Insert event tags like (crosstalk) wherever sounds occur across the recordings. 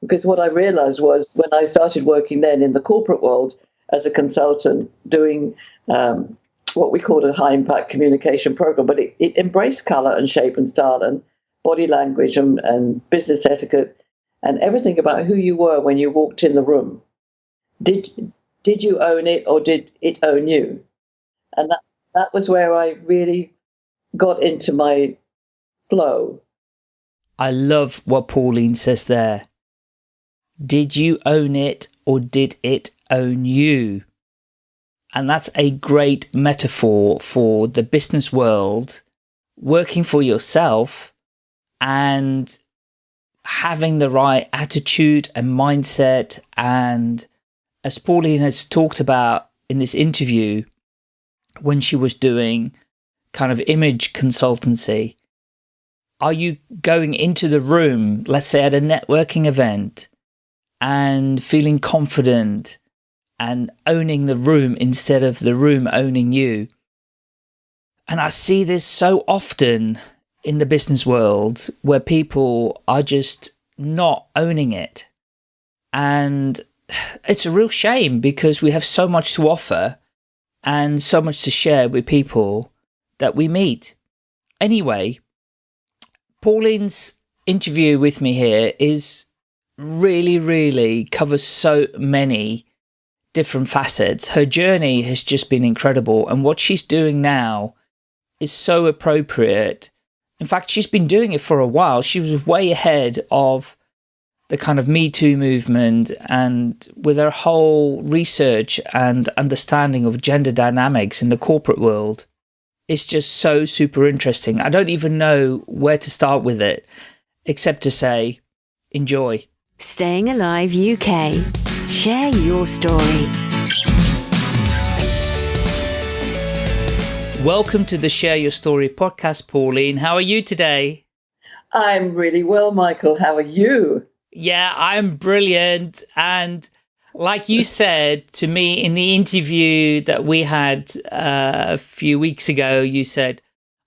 because what I realized was when I started working then in the corporate world as a consultant doing um, what we called a high impact communication program, but it, it, embraced color and shape and style and body language and, and business etiquette and everything about who you were when you walked in the room. Did did you own it or did it own you? And that that was where I really got into my flow. I love what Pauline says there. Did you own it or did it own you? And that's a great metaphor for the business world, working for yourself and having the right attitude and mindset. And as Pauline has talked about in this interview, when she was doing kind of image consultancy, are you going into the room, let's say at a networking event, and feeling confident and owning the room instead of the room owning you? And I see this so often in the business world where people are just not owning it. And it's a real shame because we have so much to offer and so much to share with people that we meet. Anyway, Pauline's interview with me here is really, really covers so many different facets. Her journey has just been incredible. And what she's doing now is so appropriate. In fact, she's been doing it for a while. She was way ahead of the kind of Me Too movement and with her whole research and understanding of gender dynamics in the corporate world it's just so super interesting. I don't even know where to start with it, except to say, enjoy. Staying Alive UK. Share your story. Welcome to the Share Your Story podcast, Pauline. How are you today? I'm really well, Michael. How are you? Yeah, I'm brilliant. And like you said to me in the interview that we had uh, a few weeks ago, you said,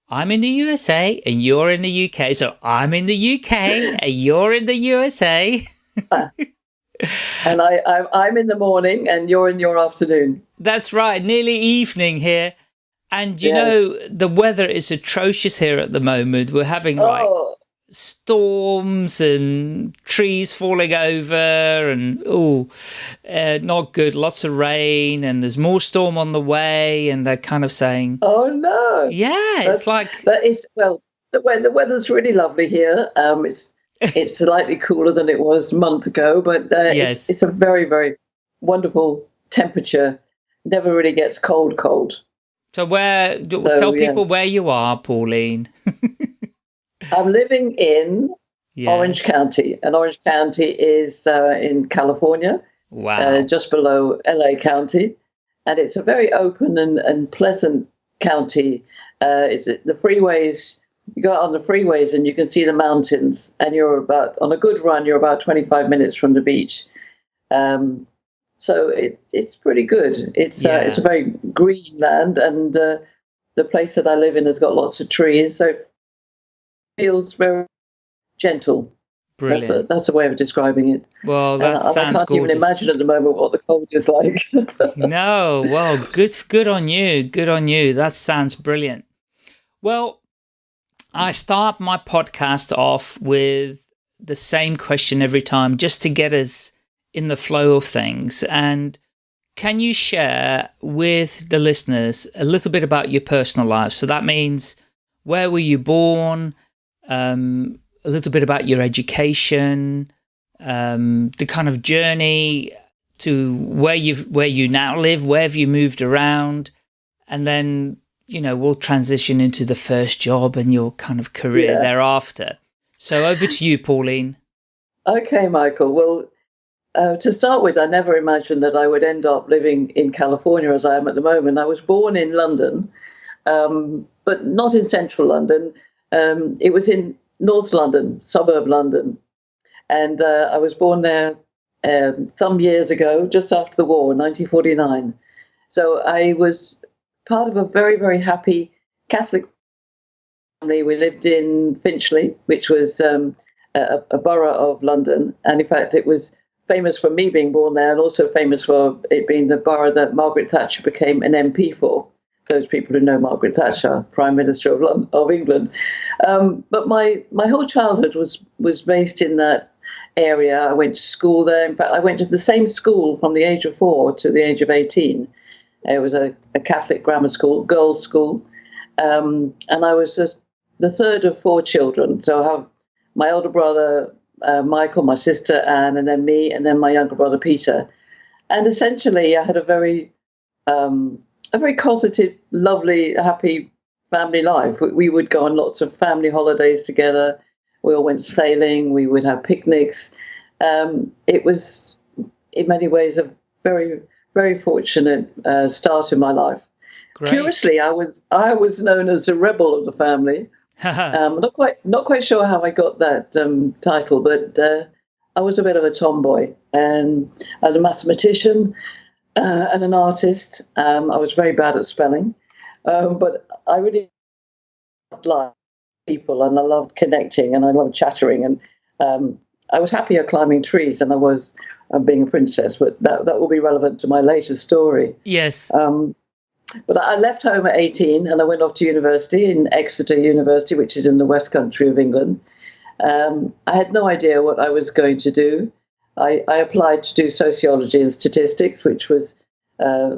I'm in the USA and you're in the UK. So I'm in the UK and you're in the USA. (laughs) (laughs) and I, I, am in the morning and you're in your afternoon. That's right. Nearly evening here. And you yes. know, the weather is atrocious here at the moment. We're having like oh storms and trees falling over and oh uh, not good lots of rain and there's more storm on the way and they're kind of saying oh no yeah That's, it's like but it's well the, when the weather's really lovely here um it's it's slightly cooler than it was a month ago but uh, yes. it's, it's a very very wonderful temperature never really gets cold cold so where so, tell people yes. where you are pauline (laughs) I'm living in yeah. Orange County, and Orange County is uh, in California, wow. uh, just below LA County, and it's a very open and, and pleasant county. Uh, it's the freeways. You go out on the freeways and you can see the mountains, and you're about on a good run. You're about 25 minutes from the beach. Um, so it, it's pretty good. It's yeah. uh, it's a very green land, and uh, the place that I live in has got lots of trees. So it feels very gentle. Brilliant. That's a, that's a way of describing it. Well, that uh, sounds I can't gorgeous. even imagine at the moment what the cold is like. (laughs) no, well, good, good on you. Good on you. That sounds brilliant. Well, I start my podcast off with the same question every time, just to get us in the flow of things. And can you share with the listeners a little bit about your personal life? So that means where were you born? um, a little bit about your education, um, the kind of journey to where you where you now live, where have you moved around, and then you know we'll transition into the first job and your kind of career yeah. thereafter. So over to you, Pauline. Okay, Michael. Well, uh, to start with, I never imagined that I would end up living in California as I am at the moment. I was born in London, um, but not in central London. Um, it was in North London, suburb London, and uh, I was born there um, some years ago, just after the war, 1949. So I was part of a very, very happy Catholic family. We lived in Finchley, which was um, a, a borough of London, and in fact, it was famous for me being born there, and also famous for it being the borough that Margaret Thatcher became an MP for. Those people who know Margaret Thatcher, Prime Minister of, London, of England. Um, but my my whole childhood was was based in that area. I went to school there. In fact, I went to the same school from the age of four to the age of eighteen. It was a, a Catholic grammar school, girls' school, um, and I was the, the third of four children. So I have my older brother uh, Michael, my sister Anne, and then me, and then my younger brother Peter. And essentially, I had a very, um, a very positive, lovely, happy family life. We, we would go on lots of family holidays together. We all went sailing. We would have picnics. Um, it was, in many ways, a very, very fortunate uh, start in my life. Great. Curiously, I was I was known as a rebel of the family. (laughs) um, not quite not quite sure how I got that um, title, but uh, I was a bit of a tomboy, and as a mathematician uh, and an artist, um, I was very bad at spelling, um, but I really loved people, and I loved connecting, and I loved chattering, and um, I was happier climbing trees than I was uh, being a princess. But that that will be relevant to my later story. Yes. Um, but I left home at 18 and I went off to university in Exeter University, which is in the West Country of England. Um, I had no idea what I was going to do. I, I applied to do sociology and statistics, which was uh,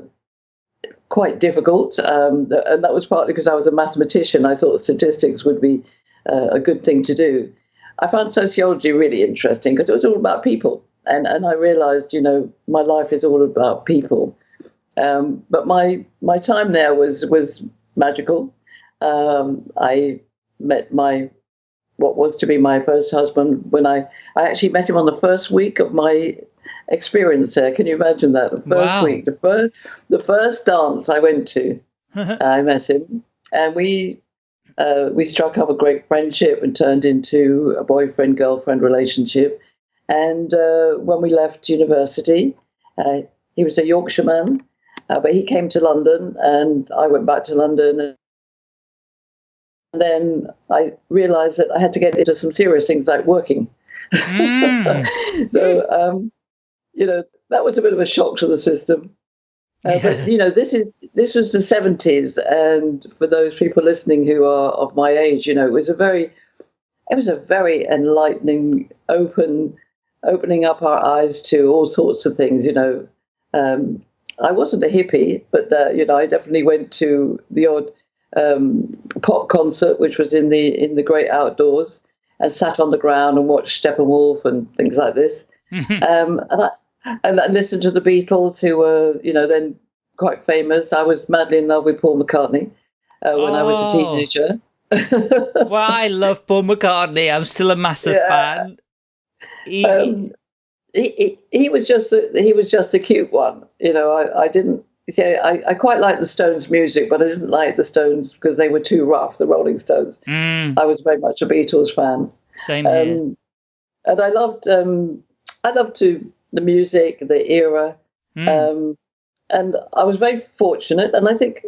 quite difficult. Um, and that was partly because I was a mathematician. I thought statistics would be uh, a good thing to do. I found sociology really interesting because it was all about people. And, and I realized, you know, my life is all about people. Um, but my my time there was was magical. Um, I met my what was to be my first husband when I I actually met him on the first week of my experience there. Can you imagine that? The first wow. week, the first the first dance I went to, (laughs) I met him, and we uh, we struck up a great friendship and turned into a boyfriend girlfriend relationship. And uh, when we left university, uh, he was a Yorkshireman, uh, but he came to London, and I went back to London. And then I realized that I had to get into some serious things like working. Mm. (laughs) so, um, you know, that was a bit of a shock to the system. Uh. But you know, this is this was the seventies, and for those people listening who are of my age, you know, it was a very, it was a very enlightening, open, opening up our eyes to all sorts of things. You know, um, I wasn't a hippie, but uh, you know, I definitely went to the odd um, pop concert, which was in the in the great outdoors, and sat on the ground and watched Steppenwolf and things like this. (laughs) um, and I and I listened to the Beatles, who were you know then quite famous. I was madly in love with Paul McCartney uh, when oh. I was a oh. teenager. (laughs) well, I love Paul McCartney. I'm still a massive yeah. fan. He, um, he, he, was just a, he was just a cute one. You know, I, I didn't see I, I quite like the Stones music, but I didn't like the Stones because they were too rough. The Rolling Stones. Mm. I was very much a Beatles fan. Same here. Um, and I loved um, I loved to the music, the era, mm. um, and I was very fortunate. And I think,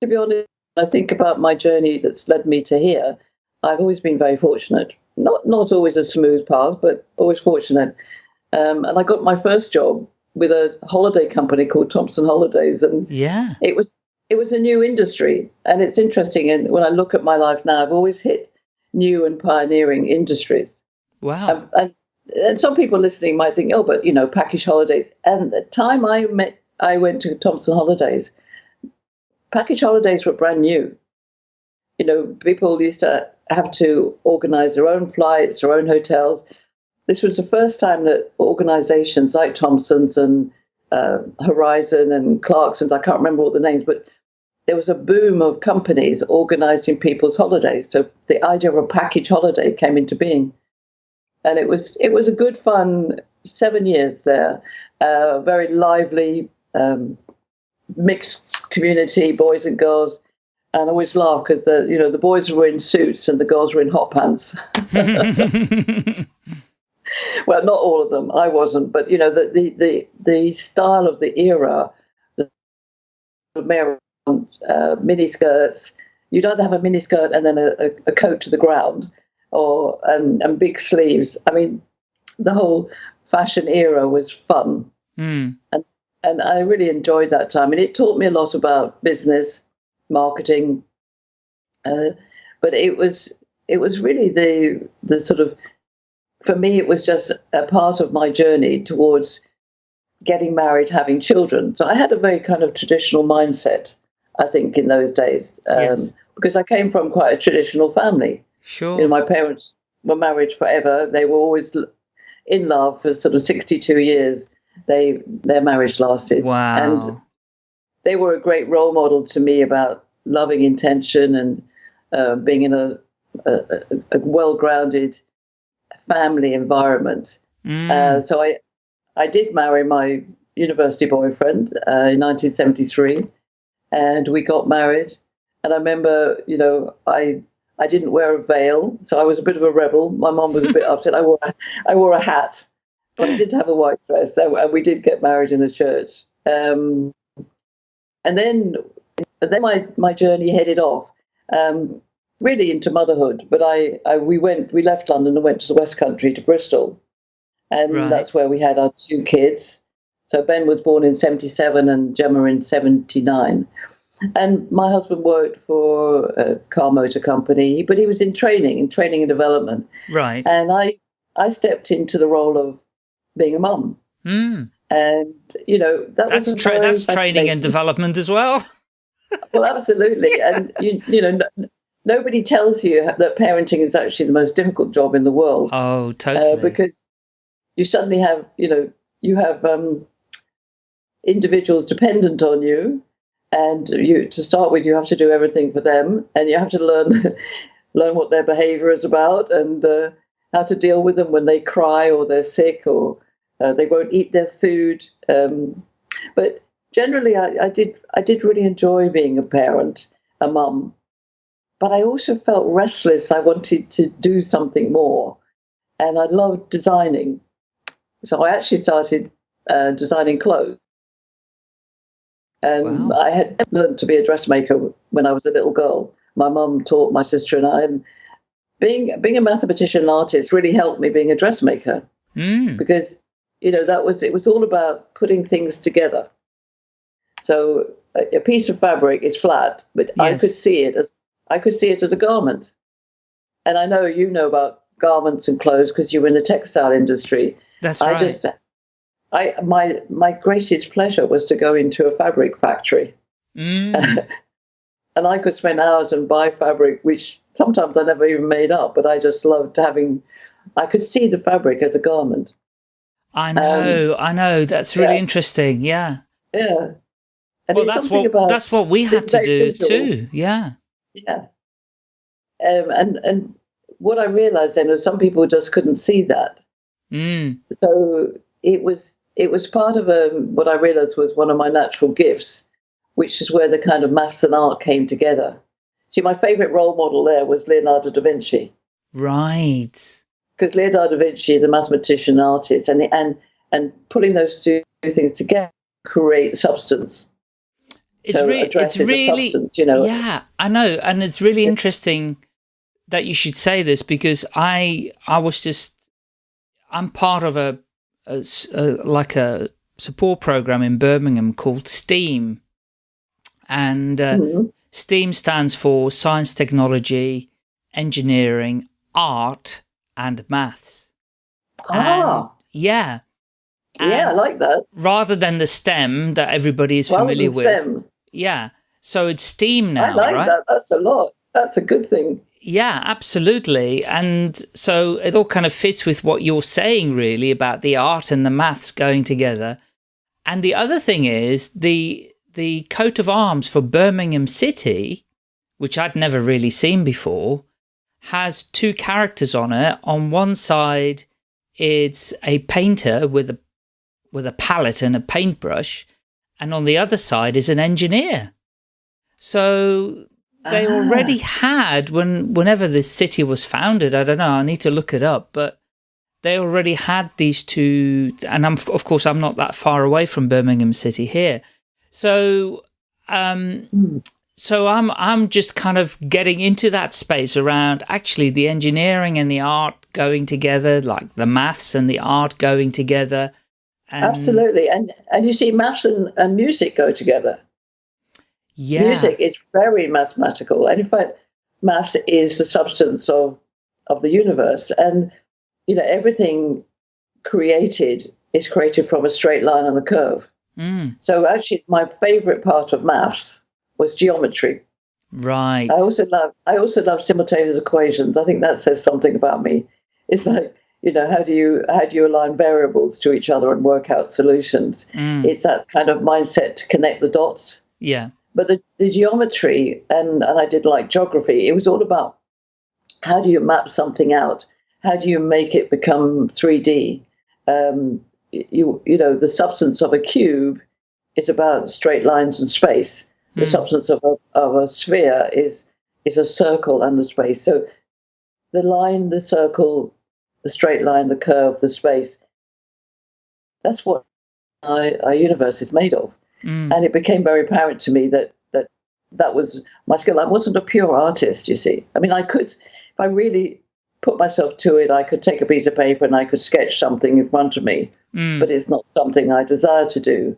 to be honest, I think about my journey that's led me to here. I've always been very fortunate. Not not always a smooth path, but always fortunate. Um, and I got my first job with a holiday company called Thomson Holidays, and yeah, it was it was a new industry, and it's interesting. And when I look at my life now, I've always hit new and pioneering industries. Wow. Um, and, and some people listening might think, oh, but you know, package holidays. And the time I met, I went to Thomson Holidays. Package holidays were brand new. You know, people used to have to organize their own flights, their own hotels. This was the first time that organizations like Thomson's and uh, Horizon and Clarkson's, I can't remember all the names, but there was a boom of companies organizing people's holidays. So the idea of a package holiday came into being. And it was it was a good fun seven years there, uh, very lively, um, mixed community, boys and girls and I always laugh because the you know the boys were in suits and the girls were in hot pants. (laughs) well, not all of them. I wasn't, but you know the the the, the style of the era, the uh, mini skirts. You'd either have a mini skirt and then a, a, a coat to the ground, or um, and big sleeves. I mean, the whole fashion era was fun, Mm. and I really enjoyed that time. And it taught me a lot about business, marketing, uh, but it was it was really the the sort of for me it was just a part of my journey towards getting married, having children. So I had a very kind of traditional mindset, I think, in those days, um, Yes. because I came from quite a traditional family. Sure. You know, my parents were married forever. They were always in love for sort of sixty-two years. They their marriage lasted, wow. and they were a great role model to me about loving intention and uh, being in a, a, a- well-grounded family environment. Mm. Uh, so I, I did marry my university boyfriend uh, in 1973, and we got married. And I remember, you know, I I didn't wear a veil, so I was a bit of a rebel. My mom was a bit upset. I wore a, I wore a hat, but I did have a white dress, and we did get married in a church. Um, and then, and then my my journey headed off. Um, really into motherhood. But I, I we went we left London and went to the West Country to Bristol, and Right. that's where we had our two kids. So Ben was born in '77 and Gemma in '79. And my husband worked for a car motor company, but he was in training, in training and development. right. And I, I stepped into the role of being a mum. Mm. And you know that That's tra- that's training and development as well. (laughs) well, absolutely. And you, you know, no, nobody tells you that parenting is actually the most difficult job in the world Oh, uh, totally. because you suddenly have, you know, you have um, individuals dependent on you, and you to start with, you have to do everything for them, and you have to learn (laughs) learn what their behaviour is about and uh, how to deal with them when they cry or they're sick or uh, they won't eat their food. Um, but generally, I, I did I did really enjoy being a parent, a mum. But I also felt restless. I wanted to do something more, and I loved designing. So I actually started uh, designing clothes, and Wow. I had learned to be a dressmaker when I was a little girl. My mum taught my sister and I, and being being a mathematician and artist really helped me being a dressmaker Mm. because you know that was it was all about putting things together. So a, a piece of fabric is flat but i could see it as i could see it as a garment. And i know you know about garments and clothes because you're in the textile industry. That's i right. I just i my my greatest pleasure was to go into a fabric factory. Mm. (laughs) and i could spend hours and buy fabric which sometimes i never even made up but i just loved having i could see the fabric as a garment I know, I know. That's really Um, yeah. interesting. Yeah. Yeah. And well, that's what that's what we had to do visual. too. Yeah. yeah. Um, and and what I realized then was some people just couldn't see that. Mm. So it was it was part of a what I realized was one of my natural gifts, which is where the kind of maths and art came together. See, my favorite role model there was Leonardo da Vinci Right. Because Leonardo da Vinci is a mathematician artist, and and and putting those two things together create substance. It's, so re- it's really, substance, you know. yeah, I know. And it's really interesting that you should say this because I, I was just, I'm part of a, a a- like a support program in Birmingham called STEAM. And uh, Mhm. STEAM stands for science, technology, engineering, art, and maths. Ah, And- yeah. yeah, I like that. rather than the STEM that everybody is Rather familiar with. STEM. Yeah. So it's STEAM now, I like right? that. That's a lot. That's a good thing. Yeah, absolutely. And so it all kind of fits with what you're saying, really, about the art and the maths going together. And the other thing is the the coat of arms for Birmingham City, which I'd never really seen before, has two characters on it. On one side, it's a painter with a with a palette and a paintbrush, and on the other side is an engineer. So they Ah. already had when whenever this city was founded. I don't know. I need to look it up, but they already had these two. And I'm of course I'm not that far away from Birmingham City here, so um, Hmm. So I'm I'm just kind of getting into that space around actually the engineering and the art going together, like the maths and the art going together. And Absolutely, and and you see maths and, and music go together. Yeah, music is very mathematical, and in fact, maths is the substance of of the universe, and you know everything created is created from a straight line and a curve. Mm. So actually, my favorite part of maths was geometry. Right. I also love I also love simultaneous equations. I think that says something about me. It's like you know how do you how do you align variables to each other and work out solutions? Mm. It's that kind of mindset to connect the dots. Yeah. But the, the geometry and and I did like geography. It was all about how do you map something out? How do you make it become 3D? Um, you you know the substance of a cube is about straight lines and space the mm. substance of a, of a sphere is is a circle and the space. So the line, the circle, the straight line, the curve, the space. That's what our, our universe is made of. Mm. And it became very apparent to me that that that was my skill. I wasn't a pure artist, you see. I mean, I could, if I really put myself to it, I could take a piece of paper and I could sketch something in front of me, mm. but it's not something I desire to do.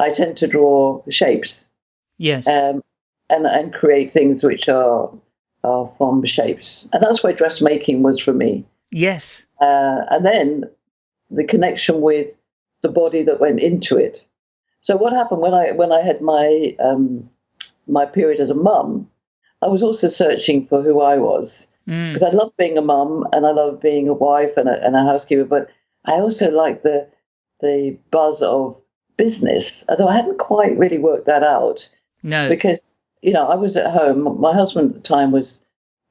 I tend to draw shapes Yes. Um, and and create things which are are from shapes, and that's where dressmaking was for me. Yes. Uh, and then the connection with the body that went into it. So what happened when I when I had my um, my period as a mum, I was also searching for who I was because mm. I love being a mum and I love being a wife and a, and a housekeeper, but I also like the the buzz of business. Although I hadn't quite really worked that out, no. Because, you know, I was at home. My husband at the time was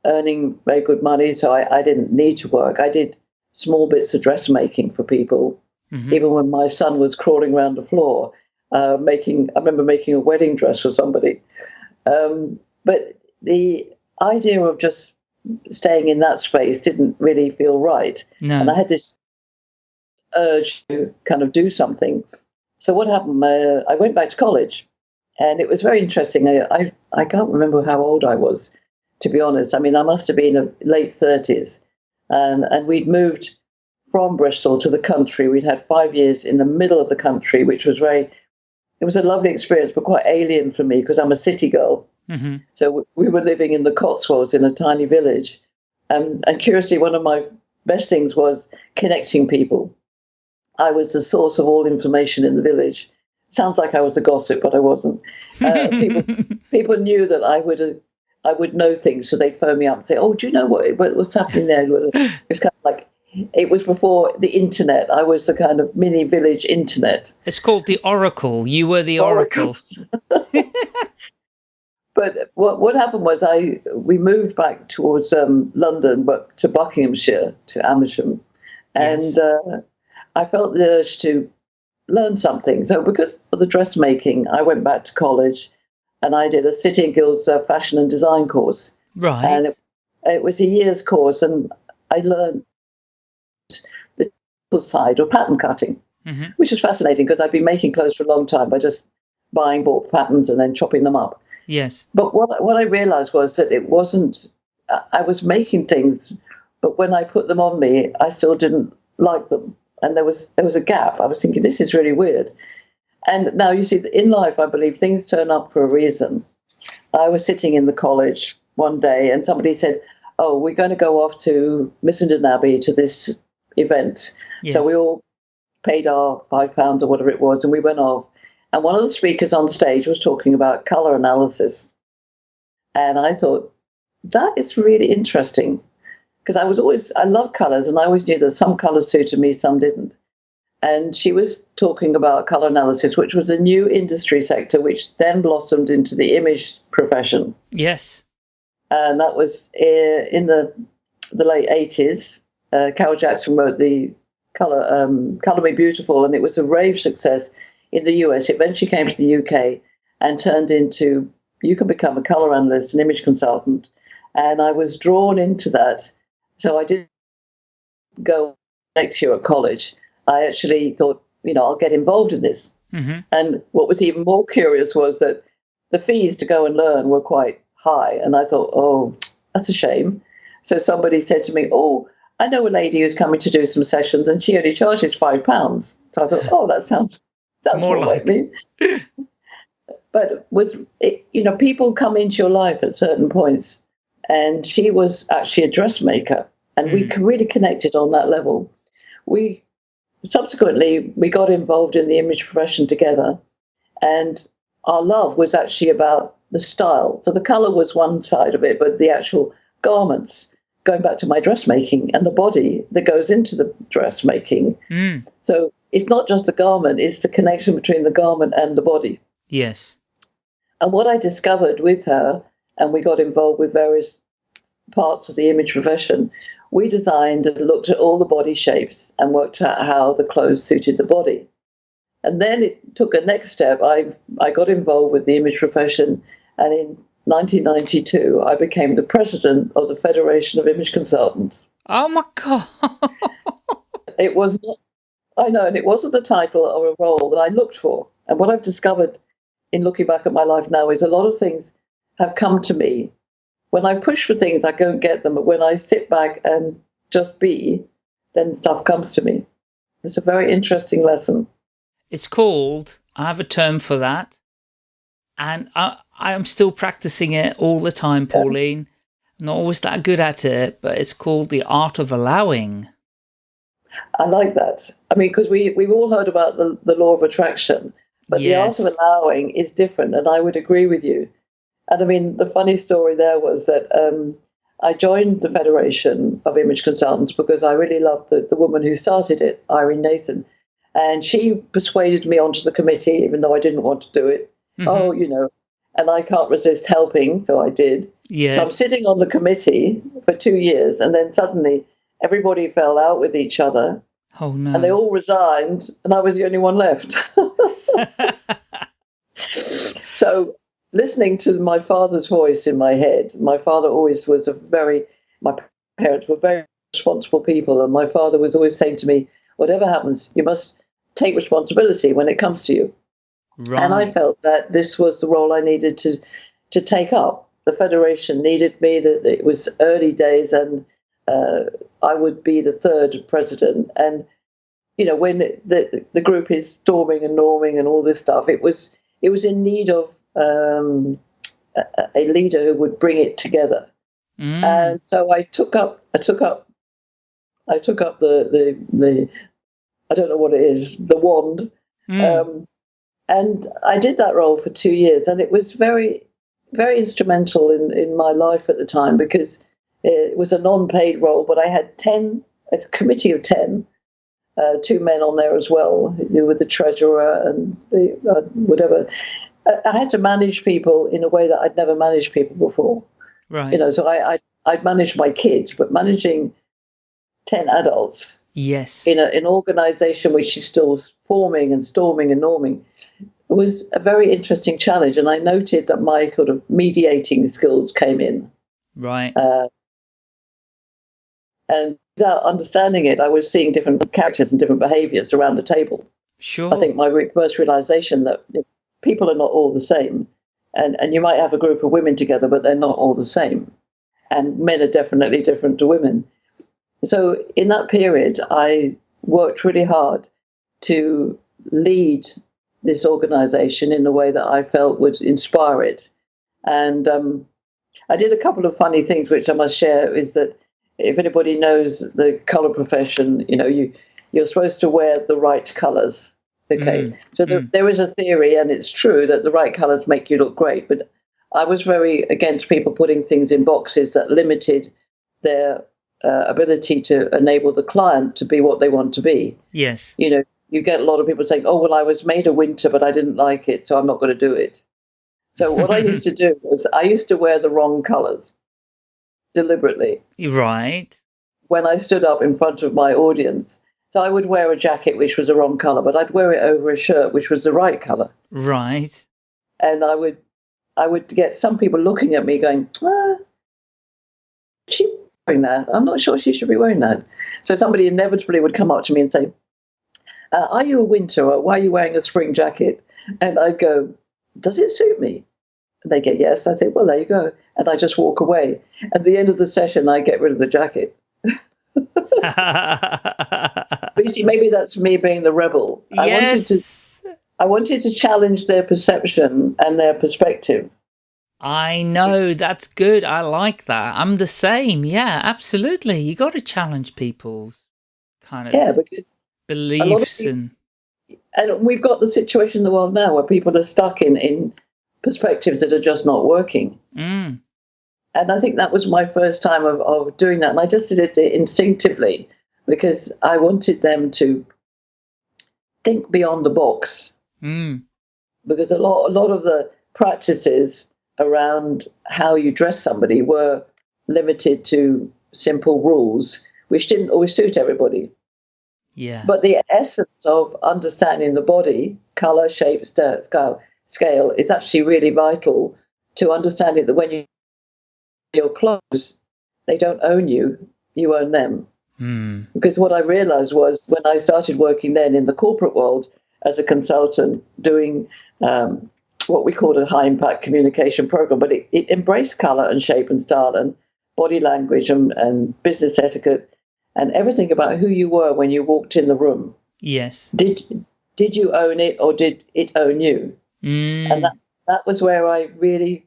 earning very good money, so I, I didn't need to work. I did small bits of dressmaking for people, mm-hmm. even when my son was crawling around the floor, uh, making, I remember making a wedding dress for somebody. Um, but the idea of just staying in that space didn't really feel right. No. And I had this urge to kind of do something. So what happened? Uh, I went back to college and it was very interesting. I, I, I can't remember how old I was, to be honest. I mean, I must have been in late 30s. And, and we'd moved from Bristol to the country. We'd had five years in the middle of the country, which was very, it was a lovely experience, but quite alien for me because I'm a city girl. Mm-hmm. So we were living in the Cotswolds in a tiny village. Um, and curiously, one of my best things was connecting people. I was the source of all information in the village sounds like I was a gossip, but I wasn't. Uh, people, (laughs) people knew that I would uh, I would know things, so they'd phone me up and say, "Oh, do you know what, what was happening there?" It was kind of like it was before the internet. I was the kind of mini village internet. It's called the Oracle. You were the Oracle. oracle. (laughs) but what what happened was I we moved back towards um, London, but to Buckinghamshire, to Amersham, and yes. uh, I felt the urge to learn something. So because of the dressmaking, I went back to college and I did a City and Guilds uh, fashion and design course. Right. And it, it, was a year's course, and I learned the side of pattern cutting, mm-hmm. which was fascinating because I'd been making clothes for a long time by just buying bought patterns and then chopping them up. Yes. But what what I realized was that it wasn't. I was making things, but when I put them on me, I still didn't like them and there was there was a gap. I was thinking this is really weird. And now you see, in life, I believe things turn up for a reason. I was sitting in the college one day, and somebody said, "Oh, we're going to go off to Missenden Abbey to this event." Yes. So we all paid our five pounds or whatever it was, and we went off. And one of the speakers on stage was talking about color analysis, and I thought that is really interesting because I was always I love colors and I always knew that some colors suited me, some didn't. And she was talking about color analysis, which was a new industry sector, which then blossomed into the image profession. Yes, and that was uh, in the the late eighties. Uh, Carole Jackson wrote the color um, Color Me Beautiful, and it was a rave success in the US. It eventually came to the UK and turned into you can become a color analyst, an image consultant, and I was drawn into that so I did go next year at college. I actually thought, you know, I'll get involved in this. mm-hmm. And what was even more curious was that the fees to go and learn were quite high. And I thought, oh, that's a shame. So somebody said to me, oh, I know a lady who's coming to do some sessions and she only charges five pounds. So I thought, oh, that sounds, sounds more, more like me. but with it, you know, people come into your life at certain points. And she was actually a dressmaker. And we hmm. really connected on that level. We subsequently we got involved in the image profession together. And our love was actually about the style. So the color was one side of it, but the actual garments, going back to my dressmaking and the body that goes into the dressmaking. Mm. So it's not just the garment, it's the connection between the garment and the body. Yes. And what I discovered with her, and we got involved with various parts of the image profession, we designed and looked at all the body shapes and worked out how the clothes suited the body. And then it took a next step. I, I got involved with the image profession, and in 1992, I became the president of the Federation of Image Consultants. Oh my God. (laughs) it was not, I know, and it wasn't the title or a role that I looked for. And what I've discovered in looking back at my life now is a lot of things have come to me. When I push for things, I go and get them. But when I sit back and just be, then stuff comes to me. It's a very interesting lesson. It's called, I have a term for that, and I, I am still practicing it all the time, Pauline. Not always that good at it, but it's called the art of allowing. I like that. I mean, because we, we've all heard about the, the law of attraction, but yes. the art of allowing is different, and I would agree with you. And I mean, the funny story there was that um, I joined the Federation of Image Consultants because I really loved the, the woman who started it, Irene Nathan. And she persuaded me onto the committee, even though I didn't want to do it. Mm-hmm. Oh, you know, and I can't resist helping, so I did. Yes. So I'm sitting on the committee for two years, and then suddenly everybody fell out with each other. Oh no! And they all resigned, and I was the only one left. (laughs) (laughs) so listening to my father's voice in my head, my father always was a very. My parents were very responsible people, and my father was always saying to me, "Whatever happens, you must take responsibility when it comes to you. Right. And I felt that this was the role I needed to to take up. The federation needed me. That it was early days, and uh, I would be the third president. And you know, when the the group is storming and norming and all this stuff, it was it was in need of um, a, leader who would bring it together. Mm. And so I took up I took up I took up the the the I don't know what it is, the wand. Mm. Um, and I did that role for two years, and it was very, very instrumental in, in my life at the time because it was a non paid role, but I had 10, a committee of 10, uh, two men on there as well, who were the treasurer and the, uh, whatever. I had to manage people in a way that I'd never managed people before. Right. You know, so I, I, I'd managed my kids, but managing 10 adults Yes. In, a, an organization which is still forming and storming and norming was a very interesting challenge. And I noted that my sort of mediating skills came in. Right. Uh, and without understanding it, I was seeing different characters and different behaviors around the table. Sure. I think my first realization that people are not all the same. And, and you might have a group of women together, but they're not all the same. And men are definitely different to women. So in that period, I worked really hard to lead this organization in a way that I felt would inspire it. And um, I did a couple of funny things, which I must share. Is that if anybody knows the color profession, you know, you you're supposed to wear the right colors. Okay, mm, so there, mm. there is a theory, and it's true that the right colors make you look great. But I was very against people putting things in boxes that limited their uh, ability to enable the client to be what they want to be. Yes. You know, you get a lot of people saying, "Oh, well, I was made a winter, but I didn't like it, so I'm not going to do it." So (laughs) what I used to do was I used to wear the wrong colors deliberately. Right. When I stood up in front of my audience, so I would wear a jacket which was the wrong color, but I'd wear it over a shirt which was the right color. Right. And I would, I would get some people looking at me going, ah, "She wearing that. I'm not sure she should be wearing that. So somebody inevitably would come up to me and say, uh, Are you a winter or why are you wearing a spring jacket? And I'd go, Does it suit me? And they get yes. I say, well, there you go. And I just walk away. At the end of the session, I get rid of the jacket. (laughs) (laughs) (laughs) but you see, maybe that's me being the rebel. yes. I wanted to I wanted to challenge their perception and their perspective. I know that's good. I like that. I'm the same. Yeah, absolutely. You got to challenge people's kind of Yeah, because beliefs people- and and we've got the situation in the world now where people are stuck in in perspectives that are just not working. mm, And I think that was my first time of, of doing that. And I just did it instinctively because I wanted them to think beyond the box. mm, Because a lot, a lot of the practices around how you dress somebody were limited to simple rules, which didn't always suit everybody. yeah. But the essence of understanding the body, color, shape, scale, scale is actually really vital to understanding that when you your clothes, they don't own you, you own them. Mm, Because what I realized was when I started working then in the corporate world as a consultant, doing um, what we called a high impact communication program, but it, it embraced color and shape and style and body language and, and business etiquette and everything about who you were when you walked in the room. yes. Did did you own it or did it own you? Mm, And that, that was where I really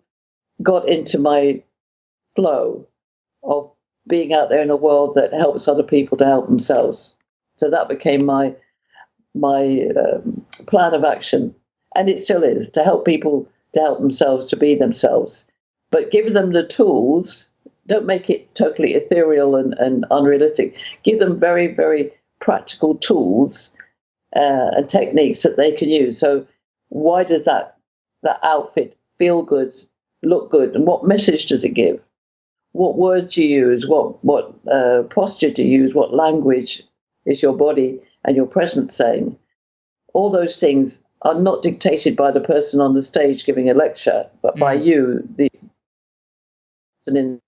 got into my flow of being out there in a world that helps other people to help themselves. So that became my my um, plan of action, and it still is to help people to help themselves to be themselves, but give them the tools. Don't make it totally ethereal and, and unrealistic. Give them very very practical tools uh, and techniques that they can use. So why does that that outfit feel good, look good, and what message does it give? What words do you use? What what uh, posture to use? What language is your body and your presence saying? All those things are not dictated by the person on the stage giving a lecture, but by Mm. you, the person in.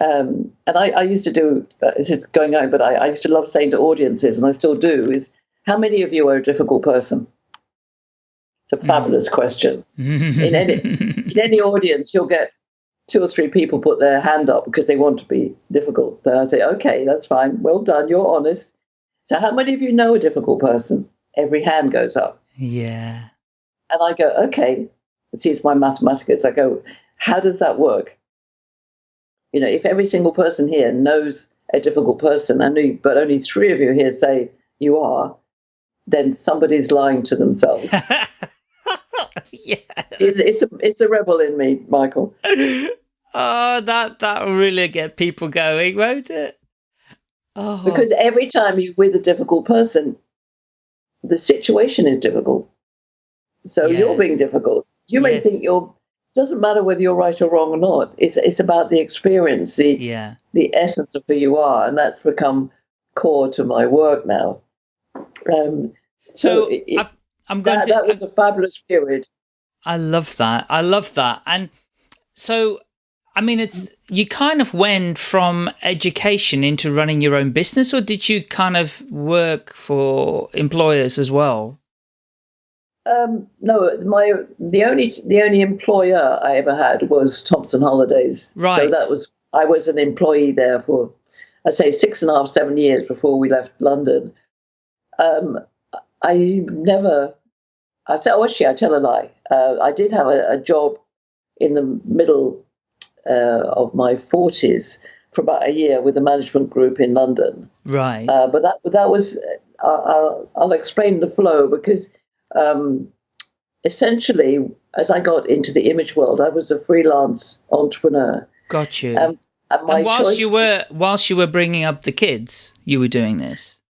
Um, and I, I used to do uh, this is going on, but I, I used to love saying to audiences, and I still do, is how many of you are a difficult person? It's a fabulous question. (laughs) in any in any audience, you'll get two or three people put their hand up because they want to be difficult. So I say, okay, that's fine. Well done. You're honest. So how many of you know a difficult person? Every hand goes up. yeah. And I go, okay. See, it's my mathematics. I go, how does that work? You know, if every single person here knows a difficult person, and only, but only three of you here say you are, then somebody's lying to themselves. (laughs) (laughs) yeah. it's, it's, a, it's a rebel in me, Michael. (laughs) Oh, that that'll really get people going, won't it? Oh, Because every time you're with a difficult person, the situation is difficult. So you're being difficult. You may Yes. think you're. It doesn't matter whether you're right or wrong or not. It's it's about the experience, the yeah, the essence of who you are, and that's become core to my work now. Um, so it- it- I've, I'm going that, to. that was a fabulous period. I love that. I love that. And so, I mean, it's you kind of went from education into running your own business, or did you kind of work for employers as well? Um, no, my the only the only employer I ever had was Thomson Holidays. Right. So that was I was an employee there for I'd say six and a half, seven years before we left London. Um, I never. I said, oh, actually, I tell a lie. Uh, I did have a, a job in the middle uh, of my forties for about a year with a management group in London. Right. Uh, but that that was uh, I'll, I'll explain the flow because um, essentially, as I got into the image world, I was a freelance entrepreneur, Got you. um, and and whilst you were whilst you were bringing up the kids, you were doing this.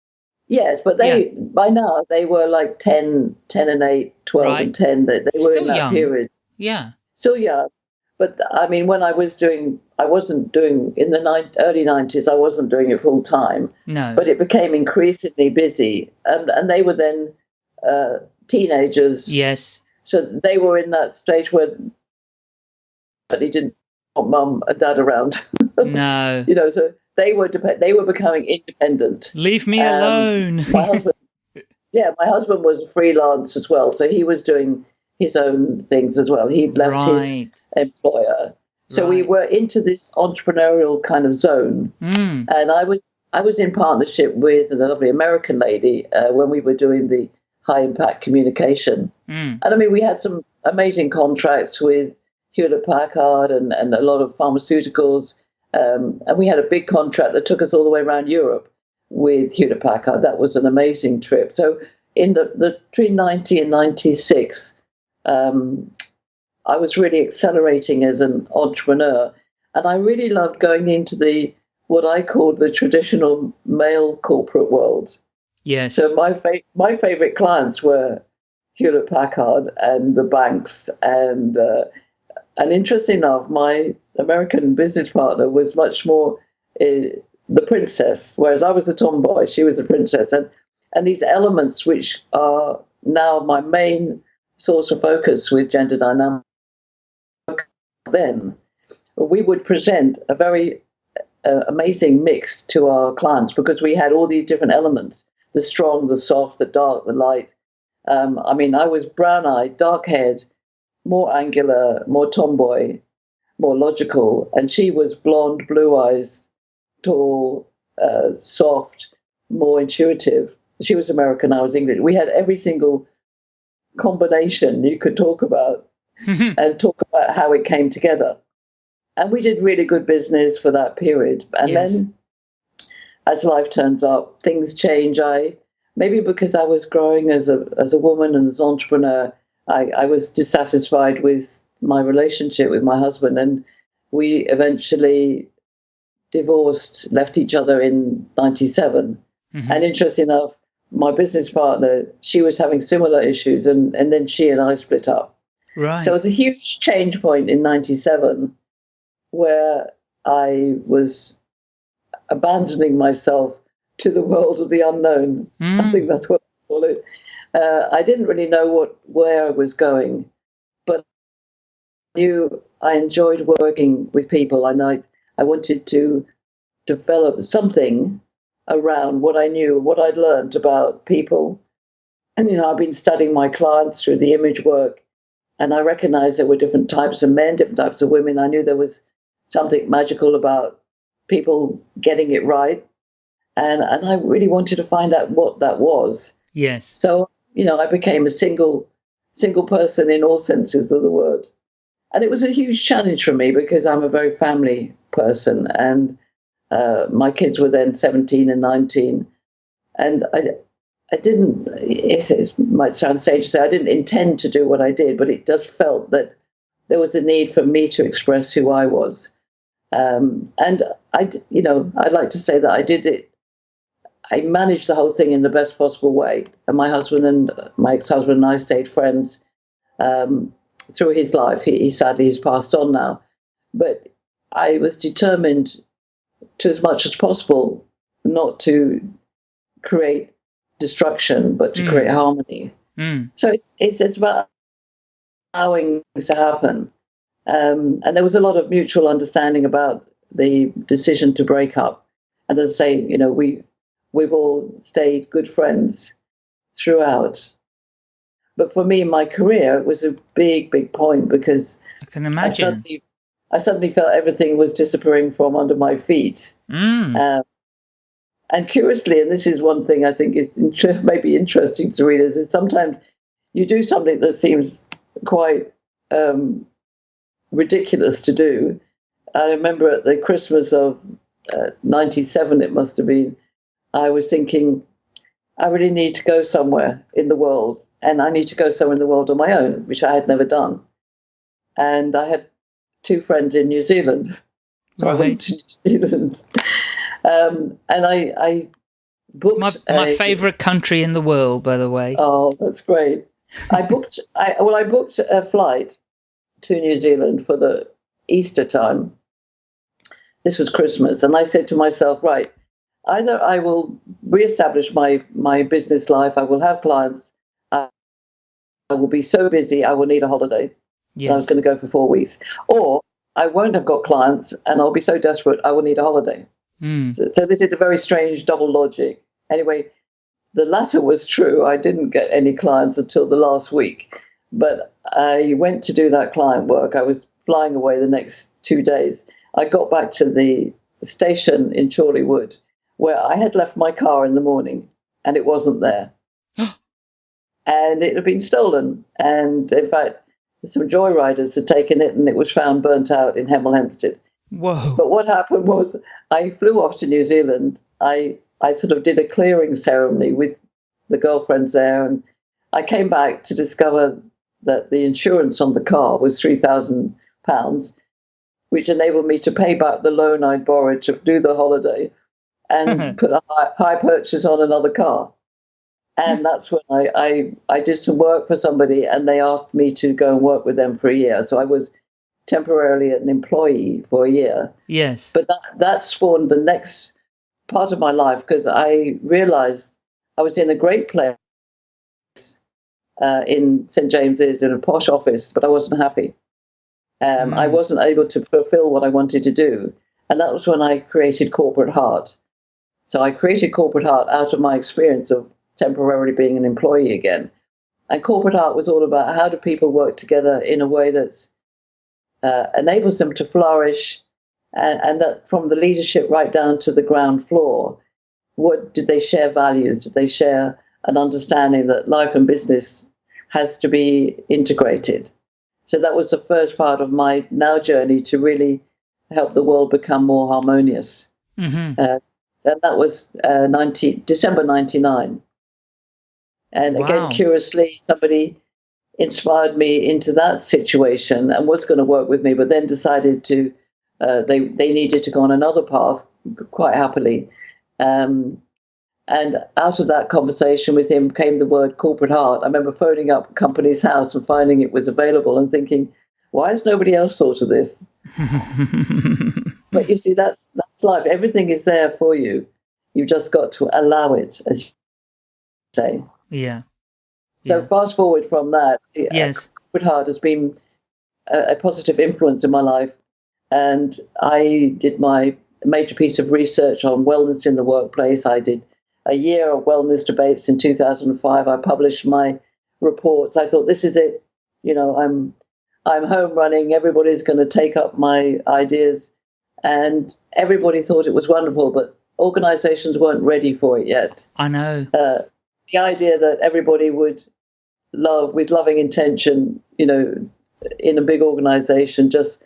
Yes, but they by now they were like 10, 10 and 8, 12 Right. and 10. They, they were Still in that young. period. Yeah. Still young. But I mean, when I was doing, I wasn't doing in the nine, early 90s, I wasn't doing it full time. No. but it became increasingly busy and and they were then uh, teenagers yes. so they were in that stage where but he didn't want mum and dad around (laughs) No. you know so they were they were becoming independent Leave me Um, alone. my husband (laughs) yeah my husband was a freelance as well so he was doing his own things as well. He'd left right. his employer. So we were into this entrepreneurial kind of zone. Mm. And I was I was in partnership with a lovely American lady uh, when we were doing the high impact communication. Mm. And I mean, we had some amazing contracts with Hewlett Packard and, and a lot of pharmaceuticals. Um, and we had a big contract that took us all the way around Europe with Hewlett Packard. That was an amazing trip. So in the, the between 90 and 96, um, I was really accelerating as an entrepreneur. And I really loved going into the what I called the traditional male corporate world. Yes. So my fa- my favorite clients were Hewlett Packard and the banks, and uh, and interesting enough, my American business partner was much more uh, the princess, whereas I was the tomboy. She was the princess, and and these elements which are now my main source of focus with gender dynamics. Then we would present a very uh, amazing mix to our clients because we had all these different elements the strong, the soft, the dark, the light. Um, I mean, I was brown eyed, dark haired, more angular, more tomboy, more logical, and she was blonde, blue eyes, tall, uh, soft, more intuitive. She was American, I was English. We had every single combination you could talk about (laughs) and talk about how it came together. And we did really good business for that period. And Yes. then as life turns up, things change. I maybe because I was growing as a as a woman and as an entrepreneur, I, I was dissatisfied with my relationship with my husband and we eventually divorced, left each other in ninety seven. Mhm. And interesting enough, my business partner, she was having similar issues and, and then she and I split up. right. So it was a huge change point in 97 where I was abandoning myself to the world of the unknown. I Mm. think that's what I call it. Uh, I didn't really know what where I was going, knew I enjoyed working with people and I, I wanted to develop something around what I knew, what I'd learned about people. And, you know, I've been studying my clients through the image work and I recognized there were different types of men, different types of women. I knew there was something magical about people getting it right, and and I really wanted to find out what that was. yes. So you know, I became a single single person in all senses of the word, and it was a huge challenge for me because I'm a very family person, and uh, my kids were then 17 and 19, and I. I didn't. It, might sound strange to say I didn't intend to do what I did, but it just felt that there was a need for me to express who I was, um, and I, you know, I'd like to say that I did it. I managed the whole thing in the best possible way, and my husband and my ex-husband and I stayed friends um, through his life. He, he sadly has passed on now, but I was determined to as much as possible not to create destruction, but to Mm. create harmony. Mm. So it's it's, it's about allowing things to happen. Um, and there was a lot of mutual understanding about the decision to break up. And as I say, you know, we we've all stayed good friends throughout. But for me, in my career it was a big, big point because I can I imagine. suddenly I suddenly felt everything was disappearing from under my feet. Mm. Um, and curiously, and this is one thing I think is inter- (laughs) maybe interesting to readers, is sometimes you do something that seems quite um, ridiculous to do. I remember at the Christmas of uh, 97, it must have been, I was thinking, I really need to go somewhere in the world, and I need to go somewhere in the world on my own, which I had never done. And I had two friends in New Zealand. (laughs) So I went to New Zealand. (laughs) Um, and I, I booked My, my favourite country in the world, by the way. Oh, that's great. I (laughs) booked. I well, I booked a flight to New Zealand for the Easter time. This was Christmas, and I said to myself, right, either I will reestablish my my business life, I will have clients, I, will be so busy, I will need a holiday. I was going to go for four weeks, or I won't have got clients, and I'll be so desperate, I will need a holiday. Mm. So, so this is a very strange double logic. Anyway, the latter was true. I didn't get any clients until the last week, But I went to do that client work. I was flying away the next two days. I got back to the station in Chorleywood where I had left my car in the morning and it wasn't there. And it had been stolen. And in fact, some joyriders had taken it and it was found burnt out in Hemel Hempstead. Whoa. But what happened was I flew off to New Zealand. I, I sort of did a clearing ceremony with the girlfriends there. And I came back to discover that the insurance on the car was £3,000, which enabled me to pay back the loan I'd borrowed to do the holiday and (laughs) put a high, high, purchase on another car. And that's when I, I, I did some work for somebody and they asked me to go and work with them for a year. So I was temporarily an employee for a year. Yes. But that, that spawned the next part of my life because I realized I was in a great place uh, in St. James's in a posh office, but I wasn't happy. Um, mm. I wasn't able to fulfill what I wanted to do. And that was when I created Corporate Heart. So I created Corporate Heart out of my experience of temporarily being an employee again. And Corporate Heart was all about how do people work together in a way that uh, enables them to flourish, and, and, that from the leadership right down to the ground floor, what did they share values? Did they share an understanding that life and business has to be integrated? So that was the first part of my now journey to really help the world become more harmonious. Mm-hmm. Uh, and that was uh, 90, December 99. And wow. again, curiously, somebody inspired me into that situation and was going to work with me, but then decided to, uh, they, they needed to go on another path quite happily. Um, and out of that conversation with him came the word corporate heart. I remember phoning up Companies House and finding it was available and thinking, why has nobody else thought of this? (laughs) but you see, that's that's life. Everything is there for you. You've just got to allow it, as you say. Yeah. So yeah. fast forward from that, uh, yes, Corporate Heart has been a, a positive influence in my life, and I did my major piece of research on wellness in the workplace. I did a year of wellness debates in 2005. I published my reports. I thought this is it. You know, I'm I'm home running. Everybody's going to take up my ideas. And everybody thought it was wonderful, but organizations weren't ready for it yet. I know. Uh, the idea that everybody would love, with loving intention, you know, in a big organization, just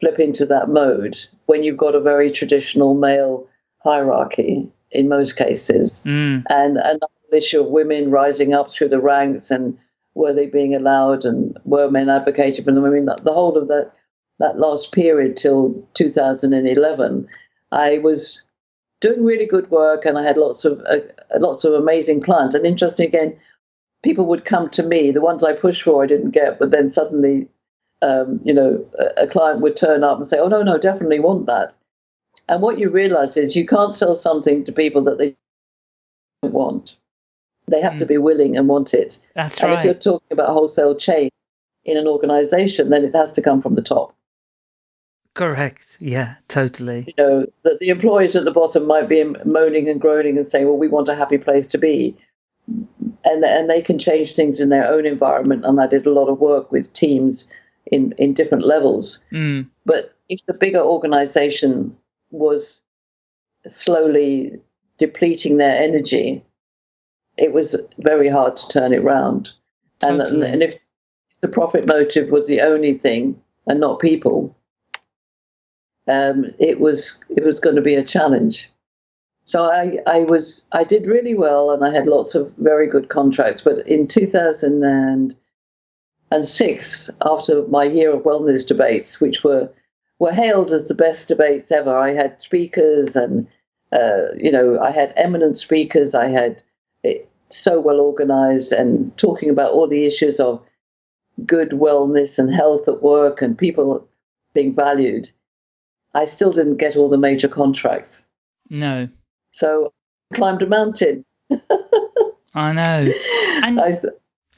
flip into that mode when you've got a very traditional male hierarchy in most cases. Mm. And, and the issue of women rising up through the ranks and were they being allowed and were men advocating for them? I mean, the whole of that that last period till 2011, I was doing really good work, and I had lots of uh, lots of amazing clients. And interesting again, people would come to me. The ones I pushed for, I didn't get, but then suddenly, um, you know, a, a client would turn up and say, "Oh no, no, definitely want that." And what you realize is you can't sell something to people that they don't want. They have mm. to be willing and want it. That's and right. if you're talking about wholesale chain in an organization, then it has to come from the top. Correct. Yeah, totally. You know, that the employees at the bottom might be moaning and groaning and saying, well, we want a happy place to be. And, and they can change things in their own environment. And I did a lot of work with teams in, in different levels. Mm. But if the bigger organization was slowly depleting their energy, it was very hard to turn it round. Totally. And, and if the profit motive was the only thing and not people, um, it was it was going to be a challenge. So I, I was I did really well and I had lots of very good contracts. But in 2006, after my year of wellness debates, which were were hailed as the best debates ever, I had speakers and uh, you know I had eminent speakers. I had it, so well organized and talking about all the issues of good wellness and health at work and people being valued. I still didn't get all the major contracts. No. So I climbed a mountain. (laughs) I know. And I,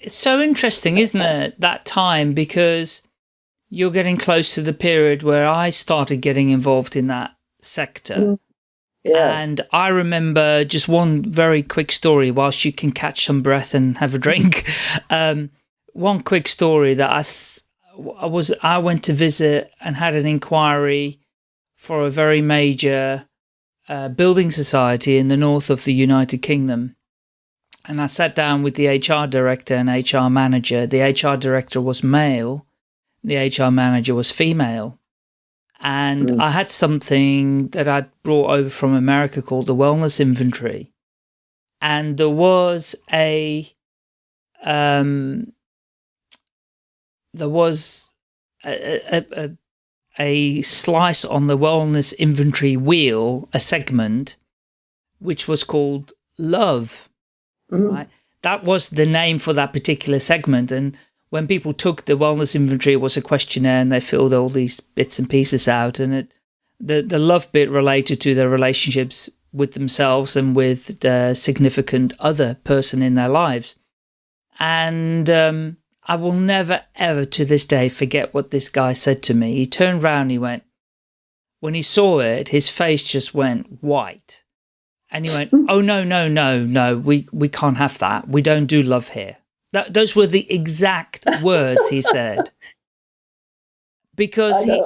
it's so interesting, isn't it, that time, because you're getting close to the period where I started getting involved in that sector. Mm. Yeah. And I remember just one very quick story whilst you can catch some breath and have a drink. (laughs) um, one quick story that I, I was I went to visit and had an inquiry for a very major uh, building society in the north of the United Kingdom. And I sat down with the HR director and HR manager. The HR director was male. The HR manager was female. And mm. I had something that I'd brought over from America called the wellness inventory. And there was a, um, there was a, a, a, a slice on the wellness inventory wheel, a segment, which was called love, mm. right? That was the name for that particular segment. And when people took the wellness inventory, it was a questionnaire and they filled all these bits and pieces out. And it, the, the love bit related to their relationships with themselves and with the significant other person in their lives. And um, I will never, ever to this day forget what this guy said to me. He turned around he went, when he saw it, his face just went white. And he went, (laughs) oh, no, no, no, no, we, we can't have that. We don't do love here. That, those were the exact words he said. (laughs) Because he,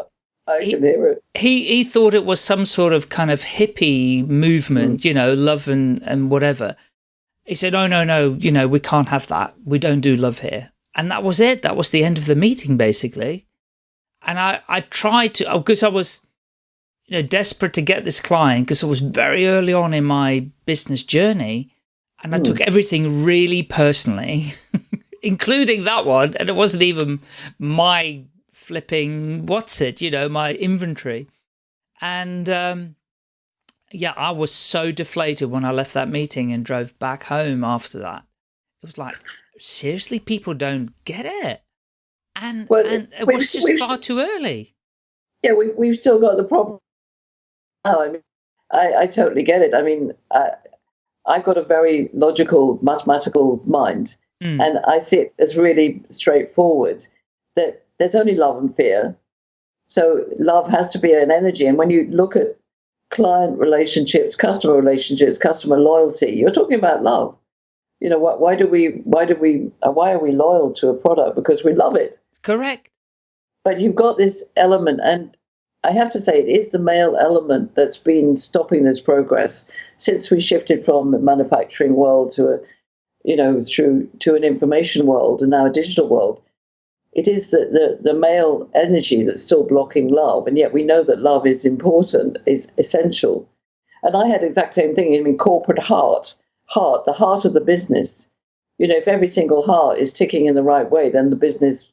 he, he, he thought it was some sort of kind of hippie movement, mm. you know, love and, and whatever. He said, oh, no, no, you know, we can't have that. We don't do love here. And that was it. That was the end of the meeting, basically. And I, I tried to, because oh, I was, you know, desperate to get this client because it was very early on in my business journey. And I mm. took everything really personally, (laughs) including that one. And it wasn't even my flipping, what's it, you know, my inventory. And um, yeah, I was so deflated when I left that meeting and drove back home after that. It was like, seriously, people don't get it. And, well, and it was just far too early. Yeah, we, we've still got the problem. Oh, I mean, I, I totally get it. I mean, I, I've got a very logical, mathematical mind, mm. and I see it as really straightforward that there's only love and fear. So love has to be an energy. And when you look at client relationships, customer relationships, customer loyalty, you're talking about love. You know, why, why do we, why do we, uh, why are we loyal to a product? Because we love it. Correct. But you've got this element, and I have to say, it is the male element that's been stopping this progress since we shifted from the manufacturing world to a, you know, through to an information world and now a digital world. It is the, the, the male energy that's still blocking love, and yet we know that love is important, is essential. And I had exactly the same thing. I mean, corporate heart, heart, the heart of the business. You know, if every single heart is ticking in the right way, then the business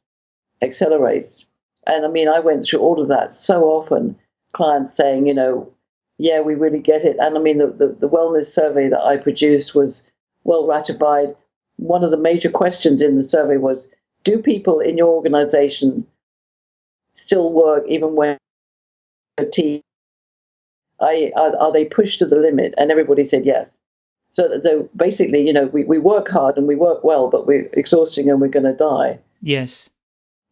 accelerates. And I mean, I went through all of that so often, clients saying, you know, yeah, we really get it. And I mean, the, the, the wellness survey that I produced was well ratified. One of the major questions in the survey was Do people in your organization still work even when team? I, are, are they pushed to the limit? And everybody said yes. So, so basically, you know, we, we work hard and we work well, but we're exhausting and we're going to die. Yes.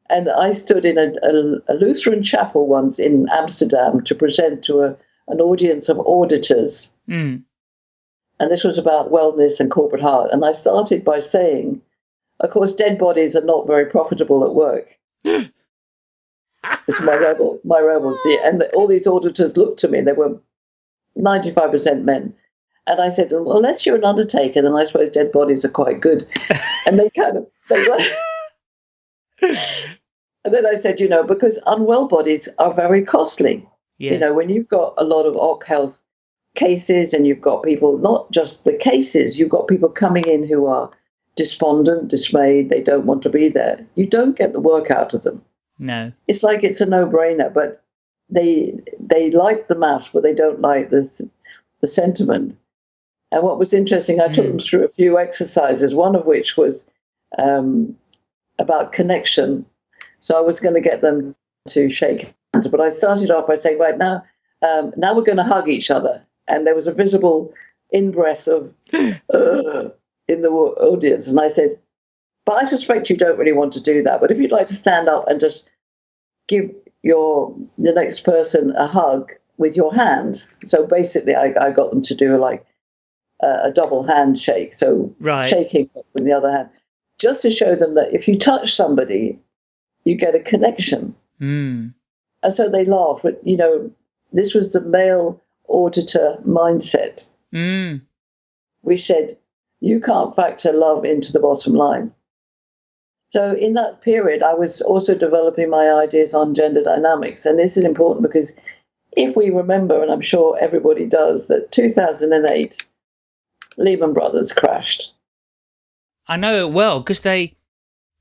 And I stood in a, a, a, Lutheran chapel once in Amsterdam to present to a, an audience of auditors. Mm. And this was about wellness and corporate heart. And I started by saying, of course, dead bodies are not very profitable at work. (laughs) it's my rebel, my rebels. And all these auditors looked to me. They were 95% men. And I said, well, unless you're an undertaker, then I suppose dead bodies are quite good. (laughs) and they kind of, they were, and then I said, you know, because unwell bodies are very costly. Yes. You know, when you've got a lot of OC health cases and you've got people, not just the cases, you've got people coming in who are despondent, dismayed, they don't want to be there. You don't get the work out of them. No. It's like it's a no brainer, but they they like the math, but they don't like this the sentiment. And what was interesting, I mm. took them through a few exercises, one of which was um, about connection. So I was going to get them to shake hands, but I started off by saying, right now, um, now we're going to hug each other. And there was a visible in breath of (gasps) uh, in the audience. And I said, but I suspect you don't really want to do that. But if you'd like to stand up and just give your the next person a hug with your hand. So basically, I, I got them to do like a, a double handshake. So right. shaking with the other hand just to show them that if you touch somebody, you get a connection. Mm. And so they laugh. But, you know, this was the male auditor mindset. Mm. We said, you can't factor love into the bottom line. So in that period, I was also developing my ideas on gender dynamics. And this is important because if we remember, and I'm sure everybody does, that 2008, Lehman Brothers crashed. I know it well because they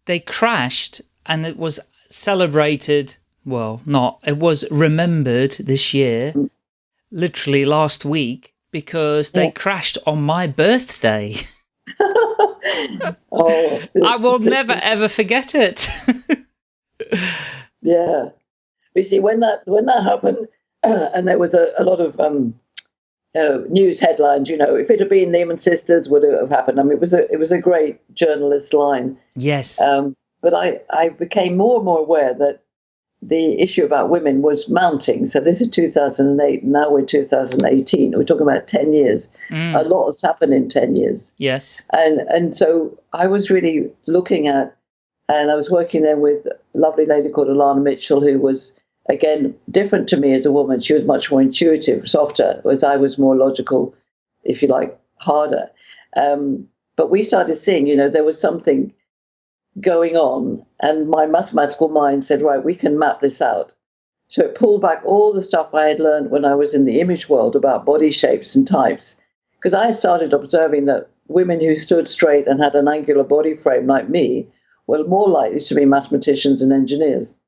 they crashed and it was celebrated. Well, not it was remembered this year, Mm. literally last week, because they Yeah. crashed on my birthday. (laughs) oh, I will never ever forget it. (laughs) Yeah, you see, when that when that happened, (clears throat) and there was a, a lot of um, uh, news headlines. You know, if it had been Lehman Sisters, would it have happened? I mean, it was a it was a great journalist line. yes. Um, but I I became more and more aware that the issue about women was mounting. So this is 2008. Now we're 2018. We're talking about 10 years. Mm. A lot has happened in 10 years. yes. And and so I was really looking at, and I was working then with a lovely lady called Alana Mitchell, who was again different to me as a woman. She was much more intuitive, softer, whereas I was more logical, if you like, harder. Um, but we started seeing, you know, there was something going on, and my mathematical mind said, right, we can map this out. So it pulled back all the stuff I had learned when I was in the image world about body shapes and types, because I started observing that women who stood straight and had an angular body frame like me were more likely to be mathematicians and engineers.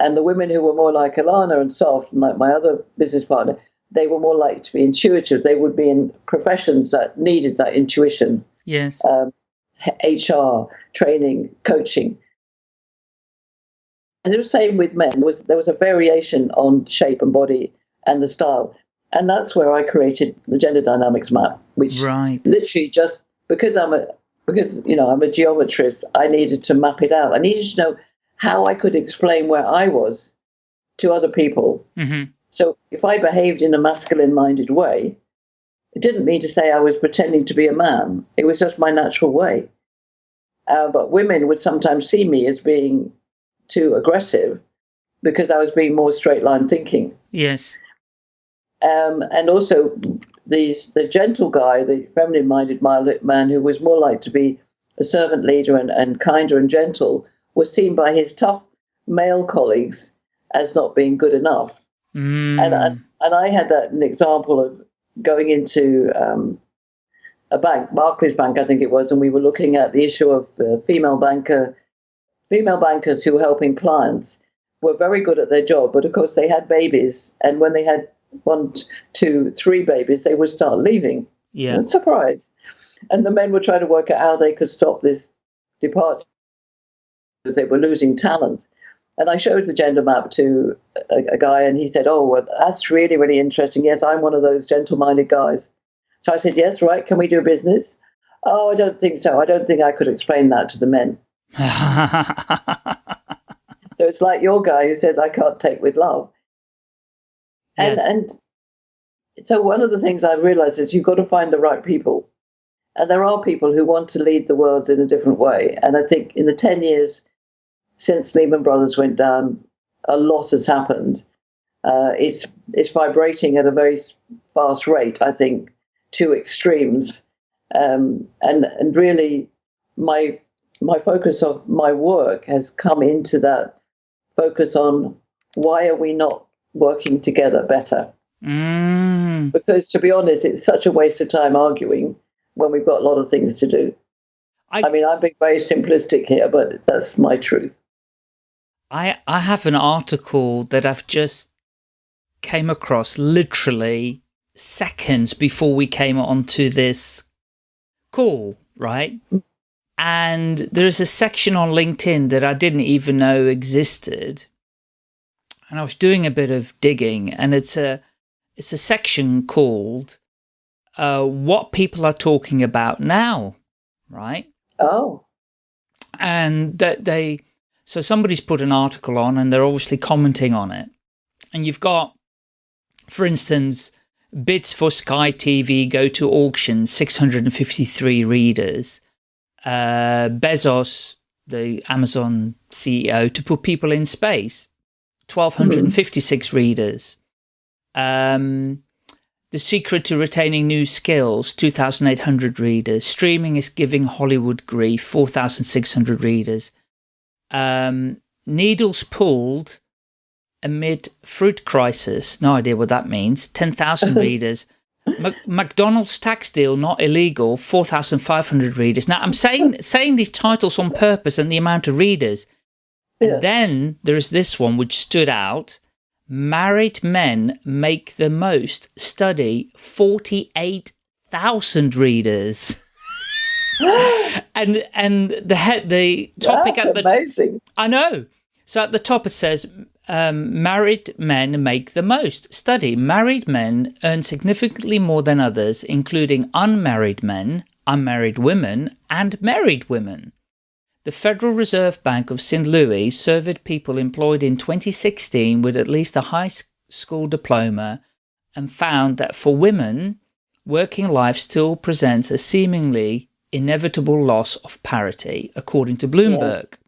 And the women who were more like Alana and soft, and like my other business partner, they were more likely to be intuitive. They would be in professions that needed that intuition, Yes. um, HR, training, coaching. And it was the same with men. There was, there was a variation on shape and body and the style. And that's where I created the gender dynamics map, which right. literally just because I'm a because you know I'm a geometrist, I needed to map it out. I needed to know how I could explain where I was to other people. hmm So if I behaved in a masculine-minded way, it didn't mean to say I was pretending to be a man. It was just my natural way. Uh, but women would sometimes see me as being too aggressive because I was being more straight-line thinking. Yes. Um, and also these the gentle guy, the feminine-minded mild man who was more like to be a servant leader and, and kinder and gentle, was seen by his tough male colleagues as not being good enough. Mm. And, and and I had that, an example of going into um, a bank, Barclays Bank, I think it was, and we were looking at the issue of uh, female banker, female bankers who were helping clients were very good at their job, but of course they had babies, and when they had one, two, three babies, they would start leaving. yeah. Surprise! And the men were trying to work out how they could stop this departure they were losing talent. And I showed the gender map to a, a guy, and he said, "Oh, well, that's really, really interesting. Yes, I'm one of those gentle-minded guys." So I said, "Yes, right. Can we do business?" Oh, I don't think so. I don't think I could explain that to the men. (laughs) So it's like your guy who says, "I can't take with love." And Yes. and so one of the things I've realized is you've got to find the right people. And there are people who want to lead the world in a different way. And I think in the 10 years since Lehman Brothers went down, a lot has happened. Uh, it's, it's vibrating at a very fast rate, I think, to extremes. Um, and, and really, my, my focus of my work has come into that focus on why are we not working together better? mm. because to be honest, it's such a waste of time arguing when we've got a lot of things to do. I- I, mean, I'm being very simplistic here, but that's my truth. I I have an article that I've just came across literally seconds before we came onto this call, right? And there is a section on LinkedIn that I didn't even know existed. And I was doing a bit of digging and it's a it's a section called uh, what people are talking about now, right? Oh, and that they so somebody's put an article on and they're obviously commenting on it and you've got for instance bids for sky tv go to auction 653 readers uh, Bezos, the Amazon CEO, to put people in space. 1,256 mm. readers. Um, the Secret to Retaining New Skills, 2,800 readers. Streaming is Giving Hollywood Grief, 4,600 readers. Um, Needles Pulled Amid Fruit Crisis, no idea what that means, 10,000 (laughs) readers. McDonald's tax deal not illegal, 4,500 readers. Now, I'm saying saying these titles on purpose and the amount of readers. Yeah. Then there's this one which stood out. Married men make the most study 48,000 readers. (laughs) (laughs) and and the head the topic That's at the amazing. I know. So at the top it says um, married men make the most. Study, married men earn significantly more than others, including unmarried men, unmarried women, and married women. The Federal Reserve Bank of St. Louis surveyed people employed in 2016 with at least a high school diploma and found that for women, working life still presents a seemingly inevitable loss of parity, according to Bloomberg. Yes.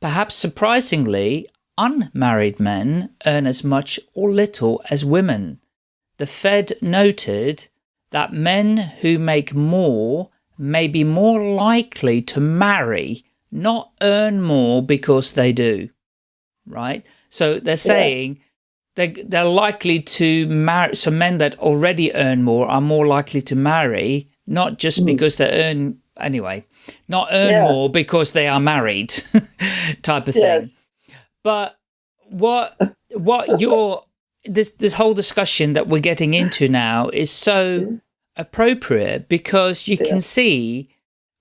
Perhaps surprisingly, unmarried men earn as much or little as women. The Fed noted that men who make more may be more likely to marry, not earn more because they do, right? So they're saying yeah. they, they're likely to marry, so men that already earn more are more likely to marry, not just mm. because they earn, anyway, not earn yeah. more because they are married (laughs) type of thing. Yes. But what what (laughs) your this this whole discussion that we're getting into now is so appropriate because you yeah. can see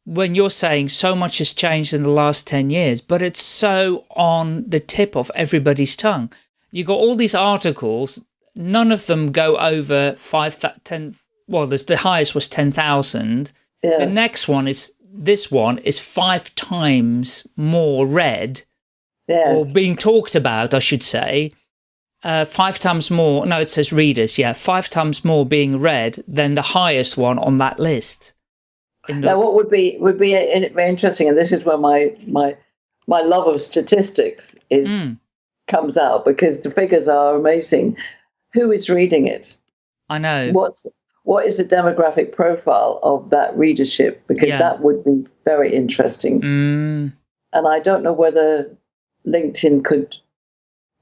when you're saying so much has changed in the last 10 years, but it's so on the tip of everybody's tongue. You got all these articles, none of them go over five, 10, well, there's the highest was 10,000. Yeah. The next one is, this one is five times more read yes. or being talked about, I should say, uh, five times more, no, it says readers, yeah, five times more being read than the highest one on that list. now, what would be would be interesting, and this is where my my my love of statistics is mm. comes out because the figures are amazing. Who is reading it? I know. What's what is the demographic profile of that readership? Because yeah. that would be very interesting. Mm. And I don't know whether LinkedIn could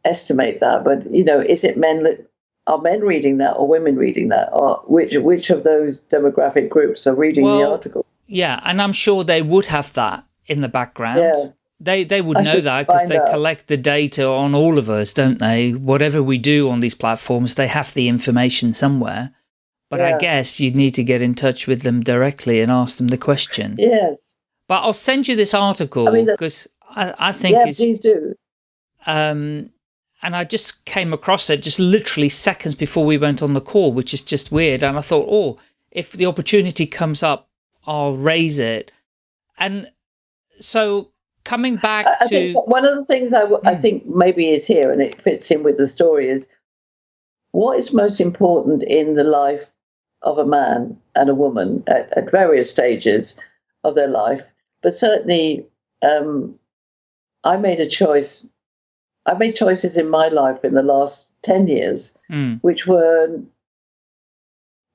estimate that, but you know, is it men? Are men reading that or women reading that, or which which of those demographic groups are reading well, the article? Yeah, and I'm sure they would have that in the background. Yeah. They they would I know that because they out. collect the data on all of us, don't they? Whatever we do on these platforms, they have the information somewhere. But yeah. I guess you'd need to get in touch with them directly and ask them the question. Yes. But I'll send you this article because I, I think yeah, please do. Um, and I just came across it just literally seconds before we went on the call, which is just weird. And I thought, oh, if the opportunity comes up, I'll raise it. And so coming back I, I to one of the things I, I hmm. think maybe is here, and it fits in with the story, is what is most important in the life of a man and a woman at, at various stages of their life, but certainly um, I made a choice. I made choices in my life in the last 10 years, mm. which were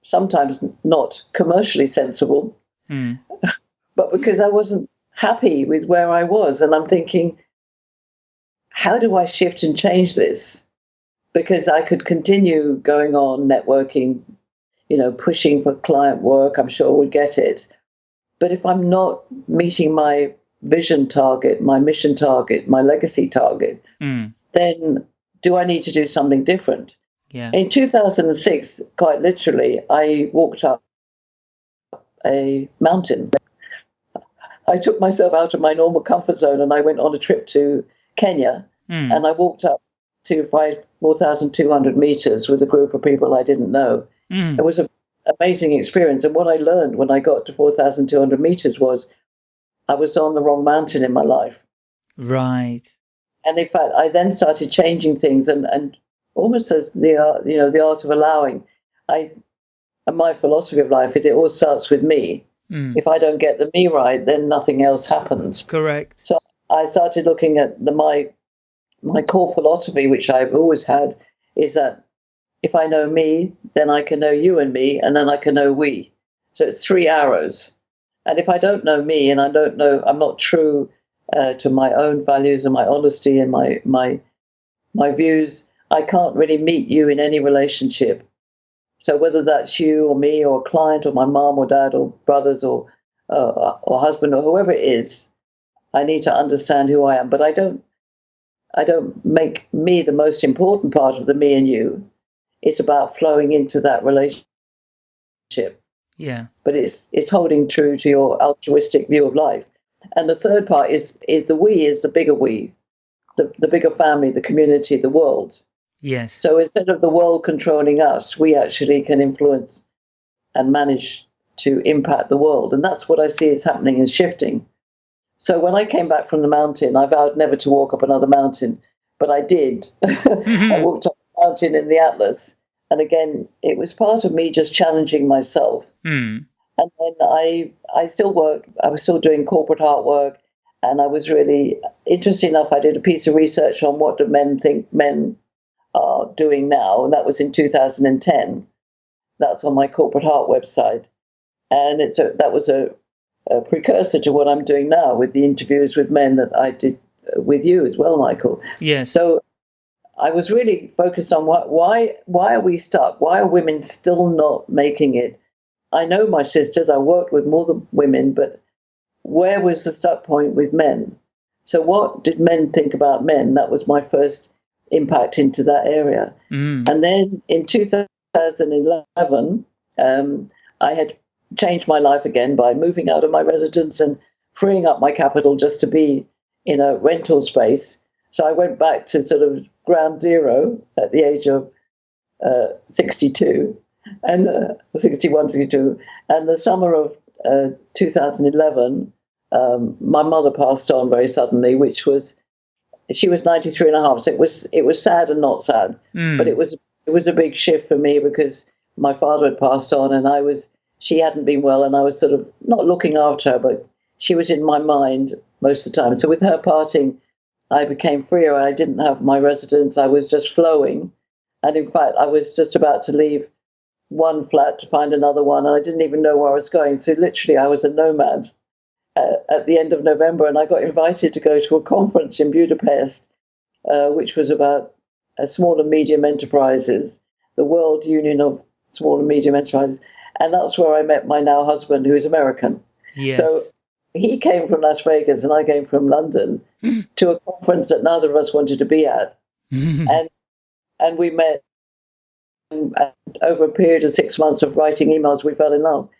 sometimes not commercially sensible, mm. (laughs) but because I wasn't happy with where I was. And I'm thinking, how do I shift and change this? Because I could continue going on networking, you know, pushing for client work, I'm sure would get it. But if I'm not meeting my vision target, my mission target, my legacy target, mm. then do I need to do something different? Yeah. In 2006, quite literally, I walked up a mountain. I took myself out of my normal comfort zone and I went on a trip to Kenya mm. and I walked up to 4,200 meters with a group of people I didn't know. Mm. It was an amazing experience. And what I learned when I got to 4,200 meters was I was on the wrong mountain in my life. Right. And in fact, I then started changing things and, and almost as the art, you know, the art of allowing. I, and my philosophy of life, it, it all starts with me. Mm. If I don't get the me right, then nothing else happens. Correct. So I started looking at the my my core philosophy, which I've always had, is that if I know me, then I can know you and me, and then I can know we. So it's three arrows. And if I don't know me, and I don't know, I'm not true uh, to my own values and my honesty and my my my views, I can't really meet you in any relationship. So whether that's you or me or a client or my mom or dad or brothers or uh, or husband or whoever it is, I need to understand who I am. But I don't I don't make me the most important part of the me and you. It's about flowing into that relationship. Yeah. But it's it's holding true to your altruistic view of life. And the third part is is the we is the bigger we, the, the bigger family, the community, the world. Yes. So instead of the world controlling us, we actually can influence and manage to impact the world. And that's what I see is happening and shifting. So when I came back from the mountain, I vowed never to walk up another mountain, but I did. (laughs) I mm-hmm. walked mountain in the Atlas. And again, it was part of me just challenging myself. Mm. And then I I still worked, I was still doing Corporate Heart work. And I was really interesting enough, I did a piece of research on what do men think men are doing now, and that was in 2010. That's on my corporate heart website, and it's a, that was a, a, precursor to what I'm doing now with the interviews with men that I did uh, with you as well, Michael. Yes. So I was really focused on what, why why are we stuck? Why are women still not making it? I know my sisters. I worked with more than women, but where was the stuck point with men? So what did men think about men? That was my first impact into that area. Mm. And then in 2011, um, I had changed my life again by moving out of my residence and freeing up my capital just to be in a rental space. So I went back to sort of ground zero at the age of uh, 62 and uh, 61, 62. And the summer of uh, 2011, um, my mother passed on very suddenly, which was she was 93 and a half so it was it was sad and not sad Mm. but it was it was a big shift for me because my father had passed on and i was she hadn't been well and i was sort of not looking after her but she was in my mind most of the time so with her parting i became freer i didn't have my residence i was just flowing and in fact i was just about to leave one flat to find another one and i didn't even know where i was going so literally i was a nomad uh, at the end of November, and I got invited to go to a conference in Budapest, uh, which was about uh, small and medium enterprises, the World Union of Small and Medium Enterprises, and that's where I met my now husband, who is American. yes. So he came from Las Vegas, and I came from London hmm. to a conference that neither of us wanted to be at, hmm. and and we met. And over a period of six months of writing emails, we fell in love.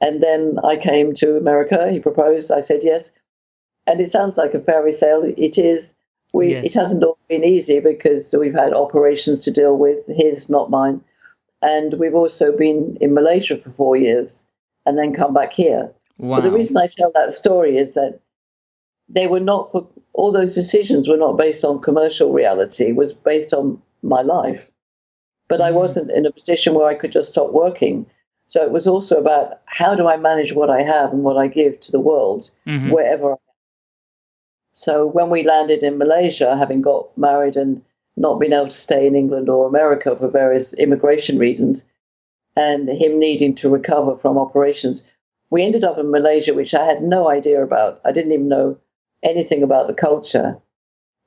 And then I came to America. He proposed. I said yes. And it sounds like a fairy tale. It is. We. Yes. It hasn't all been easy because we've had operations to deal with. His, not mine. And we've also been in Malaysia for four years, and then come back here. Wow. But the reason I tell that story is that they were not for all those decisions were not based on commercial reality. It was based on my life. But I Mm. wasn't in a position where I could just stop working. So it was also about how do I manage what I have and what I give to the world Mhm. wherever I am. So when we landed in Malaysia, having got married and not been able to stay in England or America for various immigration reasons, and him needing to recover from operations, we ended up in Malaysia, which I had no idea about. I didn't even know anything about the culture,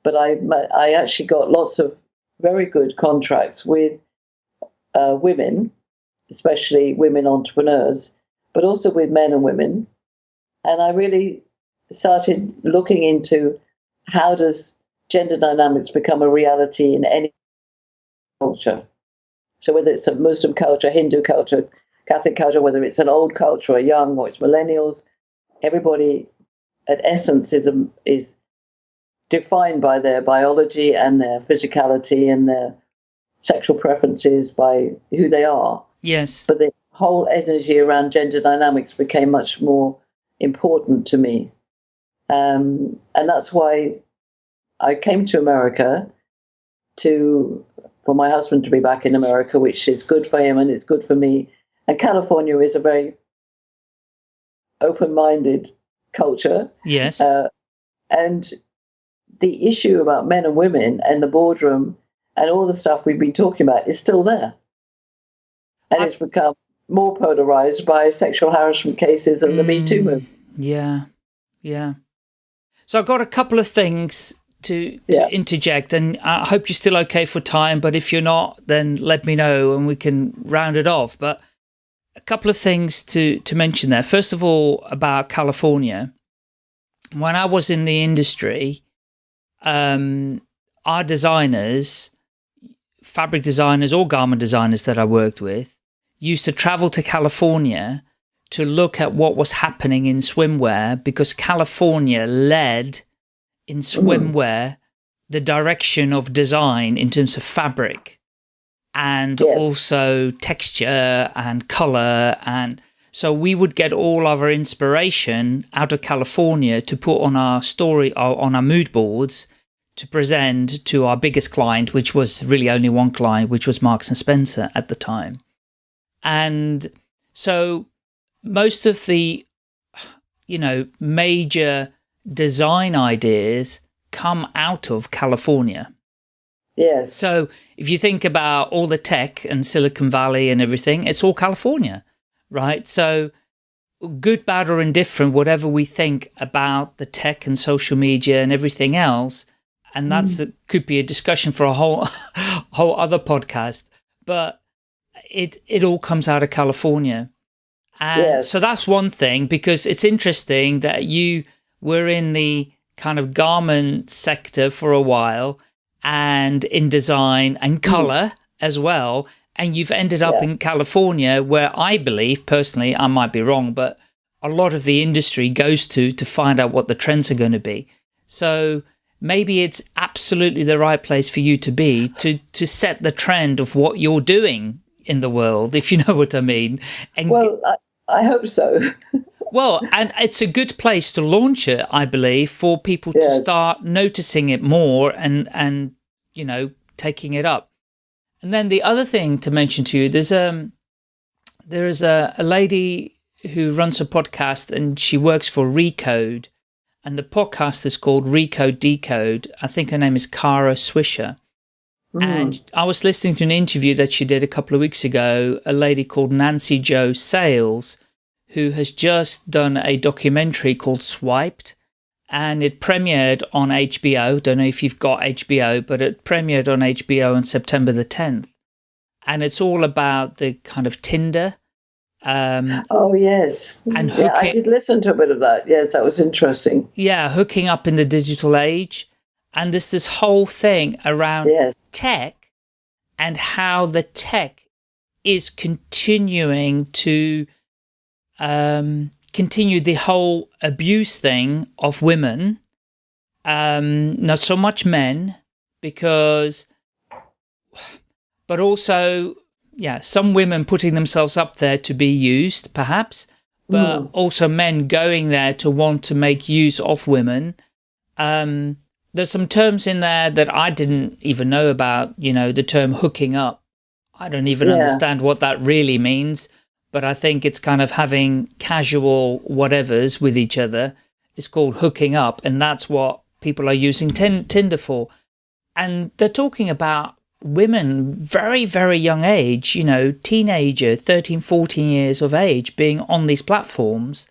but I I actually got lots of very good contracts with uh, women, especially women entrepreneurs, but also with men and women, and I really started looking into how does gender dynamics become a reality in any culture. So whether it's a Muslim culture, Hindu culture, Catholic culture, whether it's an old culture or young or it's millennials, everybody at essence is a, is defined by their biology and their physicality and their sexual preferences by who they are. yes. But the whole energy around gender dynamics became much more important to me. Um, and that's why I came to America to for my husband to be back in America, which is good for him and it's good for me. And California is a very open-minded culture. Yes. Uh, and the issue about men and women and the boardroom and all the stuff we've been talking about is still there. And I've- it's become more polarized by sexual harassment cases and the Me Too Mm, movement. Yeah, yeah. So I've got a couple of things to, to Yeah. interject, and I hope you're still okay for time. But if you're not, then let me know and we can round it off. But a couple of things to to mention there. First of all, about California. When I was in the industry, um, our designers, fabric designers or garment designers that I worked with, used to travel to California to look at what was happening in swimwear because California led in swimwear the direction of design in terms of fabric and Yes. also texture and color and so we would get all of our inspiration out of California to put on our story or on our mood boards to present to our biggest client, which was really only one client, which was Marks and Spencer at the time. And so most of the, you know, major design ideas come out of California. Yes. So if you think about all the tech and Silicon Valley and everything, it's all California, right? So good, bad or indifferent, whatever we think about the tech and social media and everything else, and mm. that's could be a discussion for a whole (laughs) whole other podcast, but it it all comes out of California. And Yes. so that's one thing because it's interesting that you were in the kind of garment sector for a while and in design and mm-hmm. color as well. And you've ended up Yeah. in California where I believe personally, I might be wrong, but a lot of the industry goes to to find out what the trends are going to be. So maybe it's absolutely the right place for you to be to to set the trend of what you're doing in the world, if you (laughs) know what I mean. And well, I, I hope so. (laughs) well, and it's a good place to launch it, I believe, for people to start noticing it more and and you know taking it up. And then the other thing to mention to you, there's um there is a, a lady who runs a podcast and she works for Recode, and the podcast is called Recode Decode. I think her name is Kara Swisher. Mm. And I was listening to an interview that she did a couple of weeks ago, a lady called Nancy Jo Sales, who has just done a documentary called Swiped, and it premiered on HBO. Don't know if you've got HBO, but it premiered on HBO on September the 10th. And it's all about the kind of Tinder. Um, Oh yes, And yeah, I did listen to a bit of that. Yes, that was interesting. yeah, hooking up in the digital age. And there's this whole thing around Yes, tech and how the tech is continuing to um, continue the whole abuse thing of women, um, not so much men, because, but also, yeah, some women putting themselves up there to be used, perhaps, but Mm. also men going there to want to make use of women. Um, there's some terms in there that I didn't even know about, you know, the term hooking up. I don't even Yeah. understand what that really means, but I think it's kind of having casual whatevers with each other. It's called hooking up, and that's what people are using tin Tinder for. And they're talking about women very, very young age, you know, teenager, 13, 14 years of age being on these platforms.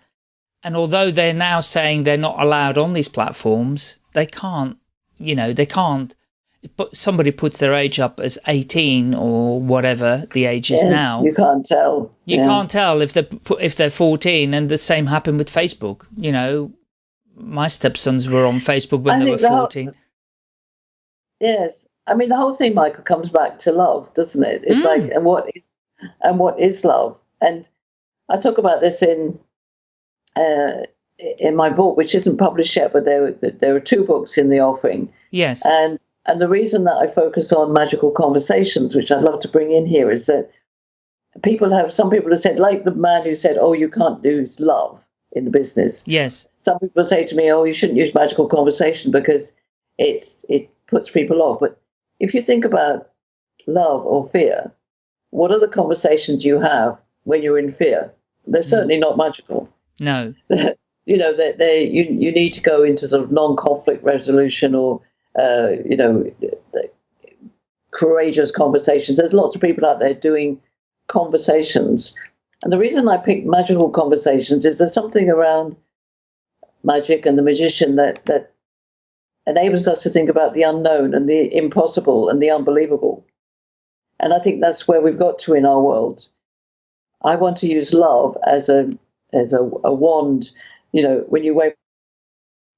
And although they're now saying they're not allowed on these platforms, they can't, you know, they can't. But somebody puts their age up as 18 or whatever the age is Yeah, now. you can't tell. You Yeah. can't tell if they're if they're 14, and the same happened with Facebook. You know, my stepsons were on Facebook when I they were think the whole- 14. Yes, I mean the whole thing, Michael, comes back to love, doesn't it? It's Mm. like, and what is, and what is love? And I talk about this in, uh, in my book, which isn't published yet, but there there are two books in the offering, Yes. and and the reason that I focus on magical conversations, which I'd love to bring in here, is that people have some people have said, like the man who said, "Oh, you can't do love in the business." yes. some people say to me, "Oh, you shouldn't use magical conversation because it's it puts people off." But if you think about love or fear, what are the conversations you have when you're in fear? They're mm-hmm. certainly not magical. No. (laughs) you know, they, they you you need to go into sort of non-conflict resolution or uh, you know courageous conversations. There's lots of people out there doing conversations, and the reason I picked magical conversations is there's something around magic and the magician that that enables us to think about the unknown and the impossible and the unbelievable. And I think that's where we've got to in our world. I want to use love as a as a, a wand. You know, when you wave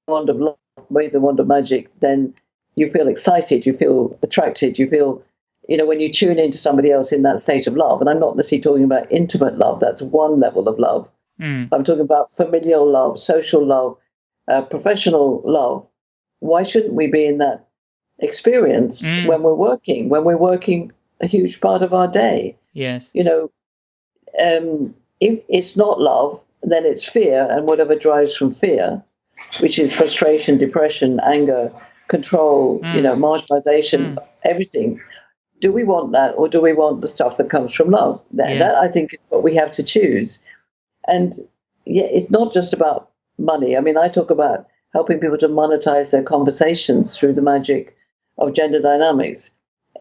wand of love, wave the wand of magic, then you feel excited, you feel attracted, you feel, you know, when you tune into somebody else in that state of love. And I'm not necessarily talking about intimate love, that's one level of love. Mm. I'm talking about familial love, social love, uh, professional love. Why shouldn't we be in that experience Mm. when we're working, when we're working a huge part of our day? Yes. You know, um, if it's not love, then it's fear and whatever drives from fear, which is frustration, depression, anger, control, you Mm. know, marginalization, everything. Do we want that or do we want the stuff that comes from love? That, Yes. that I think is what we have to choose. And yeah, it's not just about money. I mean, I talk about helping people to monetize their conversations through the magic of gender dynamics.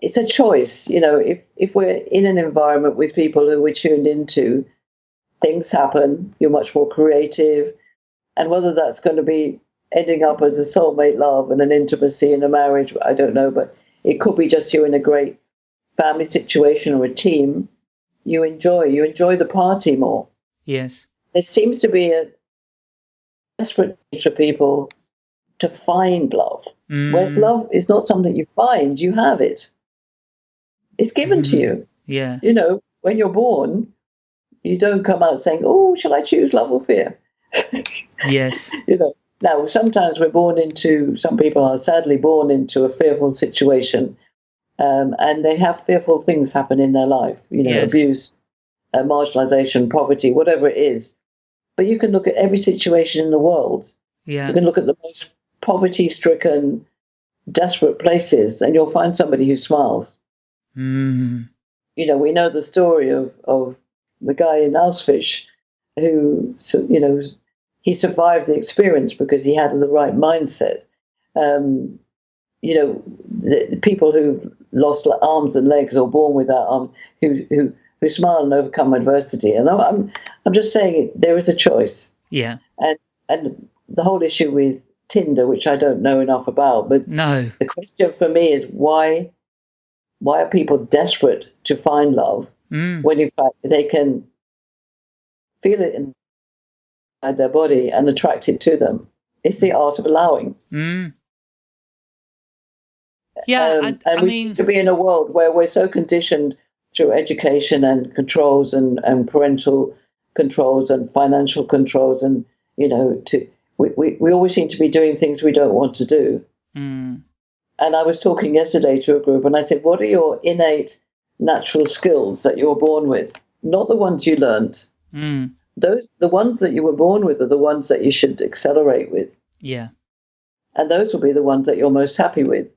It's a choice, you know, if if we're in an environment with people who we're tuned into, things happen, you're much more creative. And whether that's going to be ending up as a soulmate love and an intimacy in a marriage, I don't know, but it could be just you in a great family situation or a team. You enjoy, you enjoy the party more Yes. there seems to be a desperate need for people to find love. Mm. Whereas love is not something you find, you have it. It's given to Mhm. you. Yeah. You know, when you're born, you don't come out saying, Oh, shall I choose love or fear? (laughs) Yes. you know. Now, sometimes we're born into, some people are sadly born into a fearful situation, um, and they have fearful things happen in their life, you know, Yes. abuse, uh, marginalization, poverty, whatever it is. But you can look at every situation in the world. Yeah. You can look at the most poverty stricken, desperate places, and you'll find somebody who smiles. Mm. You know, we know the story of, of the guy in Auschwitz who, you know, he survived the experience because he had the right mindset. Um, you know, the, the people who've lost arms and legs or born without arms, who who who smile and overcome adversity. And I'm I'm, just saying there is a choice. Yeah. And and the whole issue with Tinder, which I don't know enough about, but No. the question for me is why why are people desperate to find love Mm. when in fact they can feel it inside their body and attract it to them? It's the art of allowing. Mm. Yeah. Um, I, and I we mean, seem to be in a world where we're so conditioned through education and controls and, and parental controls and financial controls and you know to we, we, we always seem to be doing things we don't want to do. mm. And I was talking yesterday to a group and I said, What are your innate natural skills that you're born with? Not the ones you learned. Mm. Those the ones that you were born with are the ones that you should accelerate with. Yeah. and those will be the ones that you're most happy with.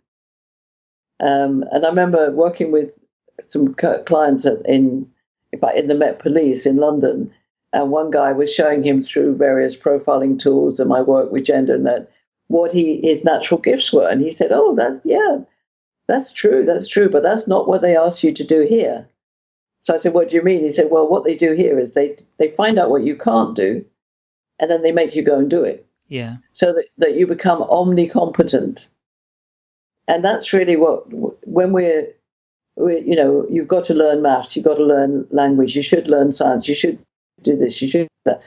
Um, and I remember working with some clients at- in, in fact, in the Met Police in London, and one guy was showing him through various profiling tools and my work with GenderNet what he his natural gifts were, and he said, "Oh, that's yeah, that's true, that's true, but that's not what they asked you to do here." So I said, "What do you mean?" He said, "Well, what they do here is they they find out what you can't do, and then they make you go and do it." Yeah. so that, that you become omnicompetent. And that's really what, when we're, we you know, you've got to learn maths, you've got to learn language, you should learn science, you should do this, you should do that.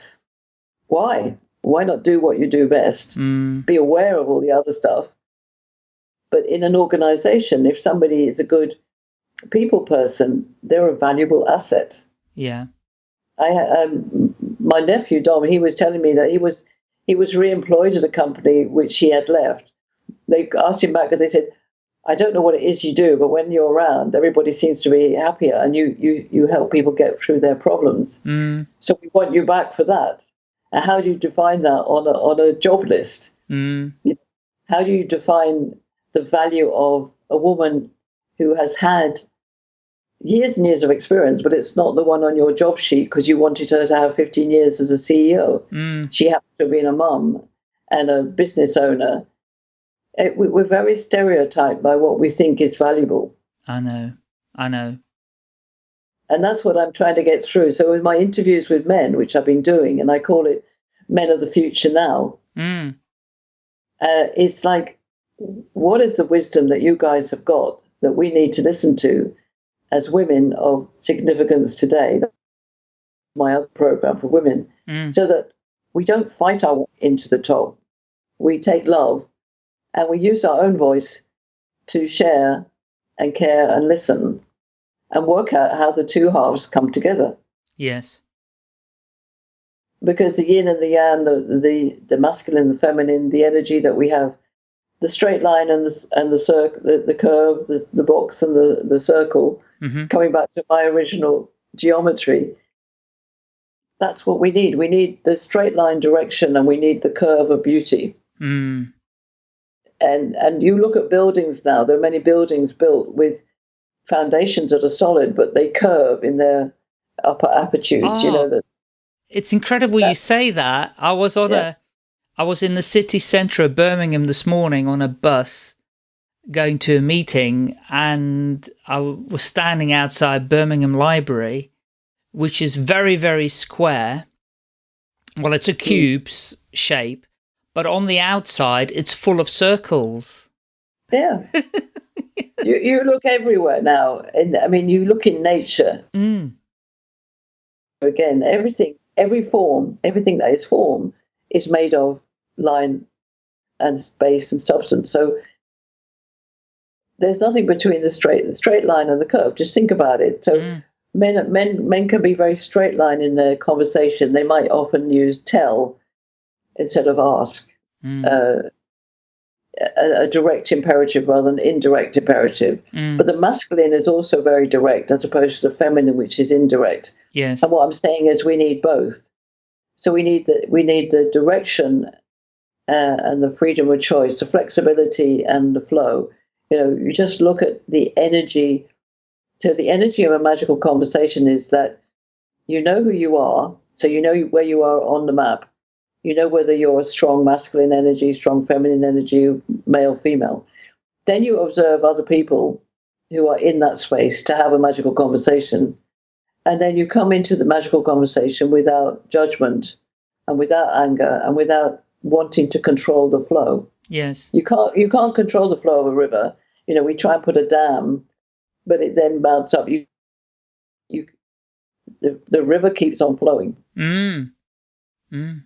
Why? Why not do what you do best? Mm. Be aware of all the other stuff. But in an organization, if somebody is a good people person, they're a valuable asset. Yeah. I um, my nephew Dom, he was telling me that he was he was re-employed at a company which he had left. They asked him back because they said, "I don't know what it is you do, but when you're around, everybody seems to be happier, and you you you help people get through their problems. Mm. So we want you back for that." And how do you define that on a on a job list? Mm. How do you define the value of a woman who has had years and years of experience, but it's not the one on your job sheet because you wanted her to have 15 years as a CEO. Mm. She happened to have been a mum and a business owner. It, we, we're very stereotyped by what we think is valuable. I know. I know. And that's what I'm trying to get through. So, in my interviews with men, which I've been doing, and I call it Men of the Future Now, Mm. uh, it's like, what is the wisdom that you guys have got that we need to listen to as women of significance today? That's my other program for women, Mm. so that we don't fight our way into the top. We take love and we use our own voice to share and care and listen and work out how the two halves come together. Yes. because the yin and the yang, the, the the masculine, the feminine, the energy that we have, the straight line and the and the circle, the, the curve, the, the box and the the circle. hmm Coming back to my original geometry, that's what we need. We need the straight line direction, and we need the curve of beauty. Mm. And and you look at buildings now. There are many buildings built with foundations that are solid, but they curve in their upper aptitudes. You Oh. know that. It's incredible you say that. I was on Yeah. a, I was in the city centre of Birmingham this morning on a bus going to a meeting and I was standing outside Birmingham Library, which is very, very square. Well, it's a cube s- shape, but on the outside, it's full of circles. Yeah. (laughs) you, you look everywhere now. And I mean, you look in nature Mm. again, everything, every form, everything that is form is made of line and space and substance. So there's nothing between the straight, the straight line and the curve. Just think about it. So Mm. men, men, men can be very straight line in their conversation. They might often use tell instead of ask. Mm. Uh, a, a direct imperative rather than indirect imperative. Mm. But the masculine is also very direct as opposed to the feminine, which is indirect. yes. And what I'm saying is we need both. So we need the we need the direction uh, and the freedom of choice, the flexibility and the flow. You know, you just look at the energy. So the energy of a magical conversation is that you know who you are, so you know where you are on the map. You know whether you're a strong masculine energy, strong feminine energy, male, female. Then you observe other people who are in that space to have a magical conversation and then you come into the magical conversation without judgment and without anger and without wanting to control the flow yes. you can't you can't control the flow of a river you know we try and put a dam but it then mounts up you you the, the river keeps on flowing Mm. Mm.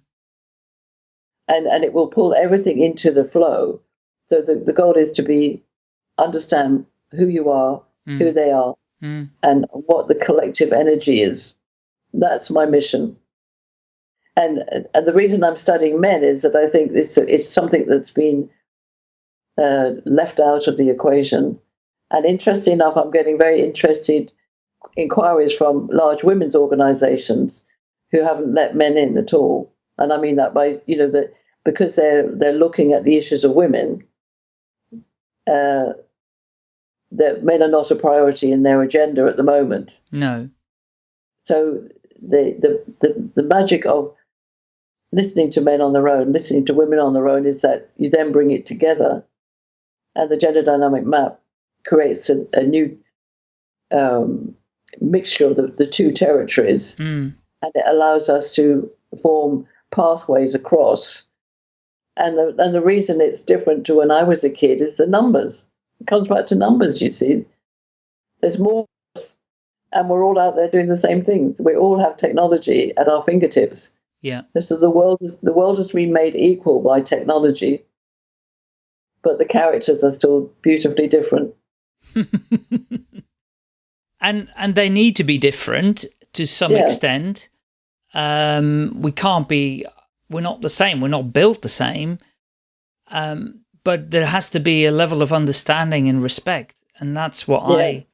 and and it will pull everything into the flow so the, the goal is to be understand who you are Mm. who they are Mm. and what the collective energy is. That's my mission. And and the reason I'm studying men is that I think this it's something that's been uh, left out of the equation. And interesting enough, I'm getting very interested inquiries from large women's organisations who haven't let men in at all. And I mean that by you know that because they're they're looking at the issues of women. Uh, that men are not a priority in their agenda at the moment. No. So the, the the the magic of listening to men on their own, listening to women on their own, is that you then bring it together, and the gender dynamic map creates a, a new um, mixture of the, the two territories, Mm. and it allows us to form pathways across. And the and the reason it's different to when I was a kid is the numbers. It comes back to numbers, you see. There's more, and we're all out there doing the same things. We all have technology at our fingertips. Yeah. So the world, the world has been made equal by technology, but the characters are still beautifully different. (laughs) and and they need to be different to some Yeah. extent. Um, we can't be. We're not the same. We're not built the same. Um, but there has to be a level of understanding and respect, and that's what Yeah. I.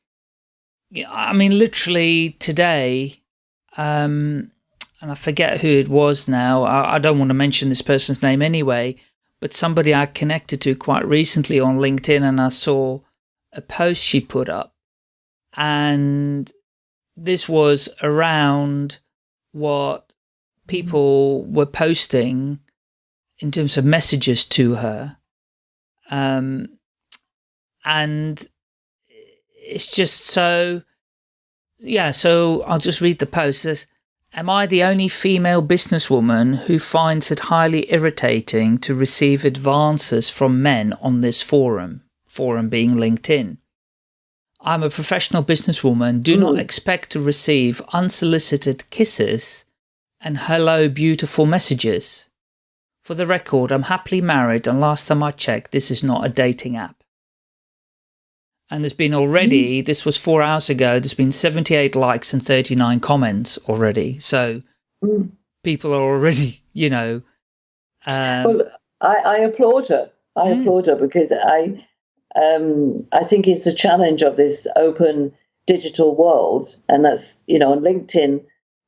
Yeah, I mean, literally today, um, and I forget who it was now. I, I don't want to mention this person's name anyway, but somebody I connected to quite recently on LinkedIn, and I saw a post she put up and this was around what people were posting in terms of messages to her. Um, and it's just so, yeah, so I'll just read the post. It says, Am I the only female businesswoman who finds it highly irritating to receive advances from men on this forum? Forum being LinkedIn. I'm a professional businesswoman. Do not mm-hmm. expect to receive unsolicited kisses and hello beautiful messages. For the record, I'm happily married and last time I checked, this is not a dating app. And there's been already, mm. this was four hours ago, there's been 78 likes and 39 comments already. So mm. people are already, you know. Um, well, I, I, applaud her. I mm. applaud her because I, um, I think it's the challenge of this open digital world. And that's, you know, on LinkedIn,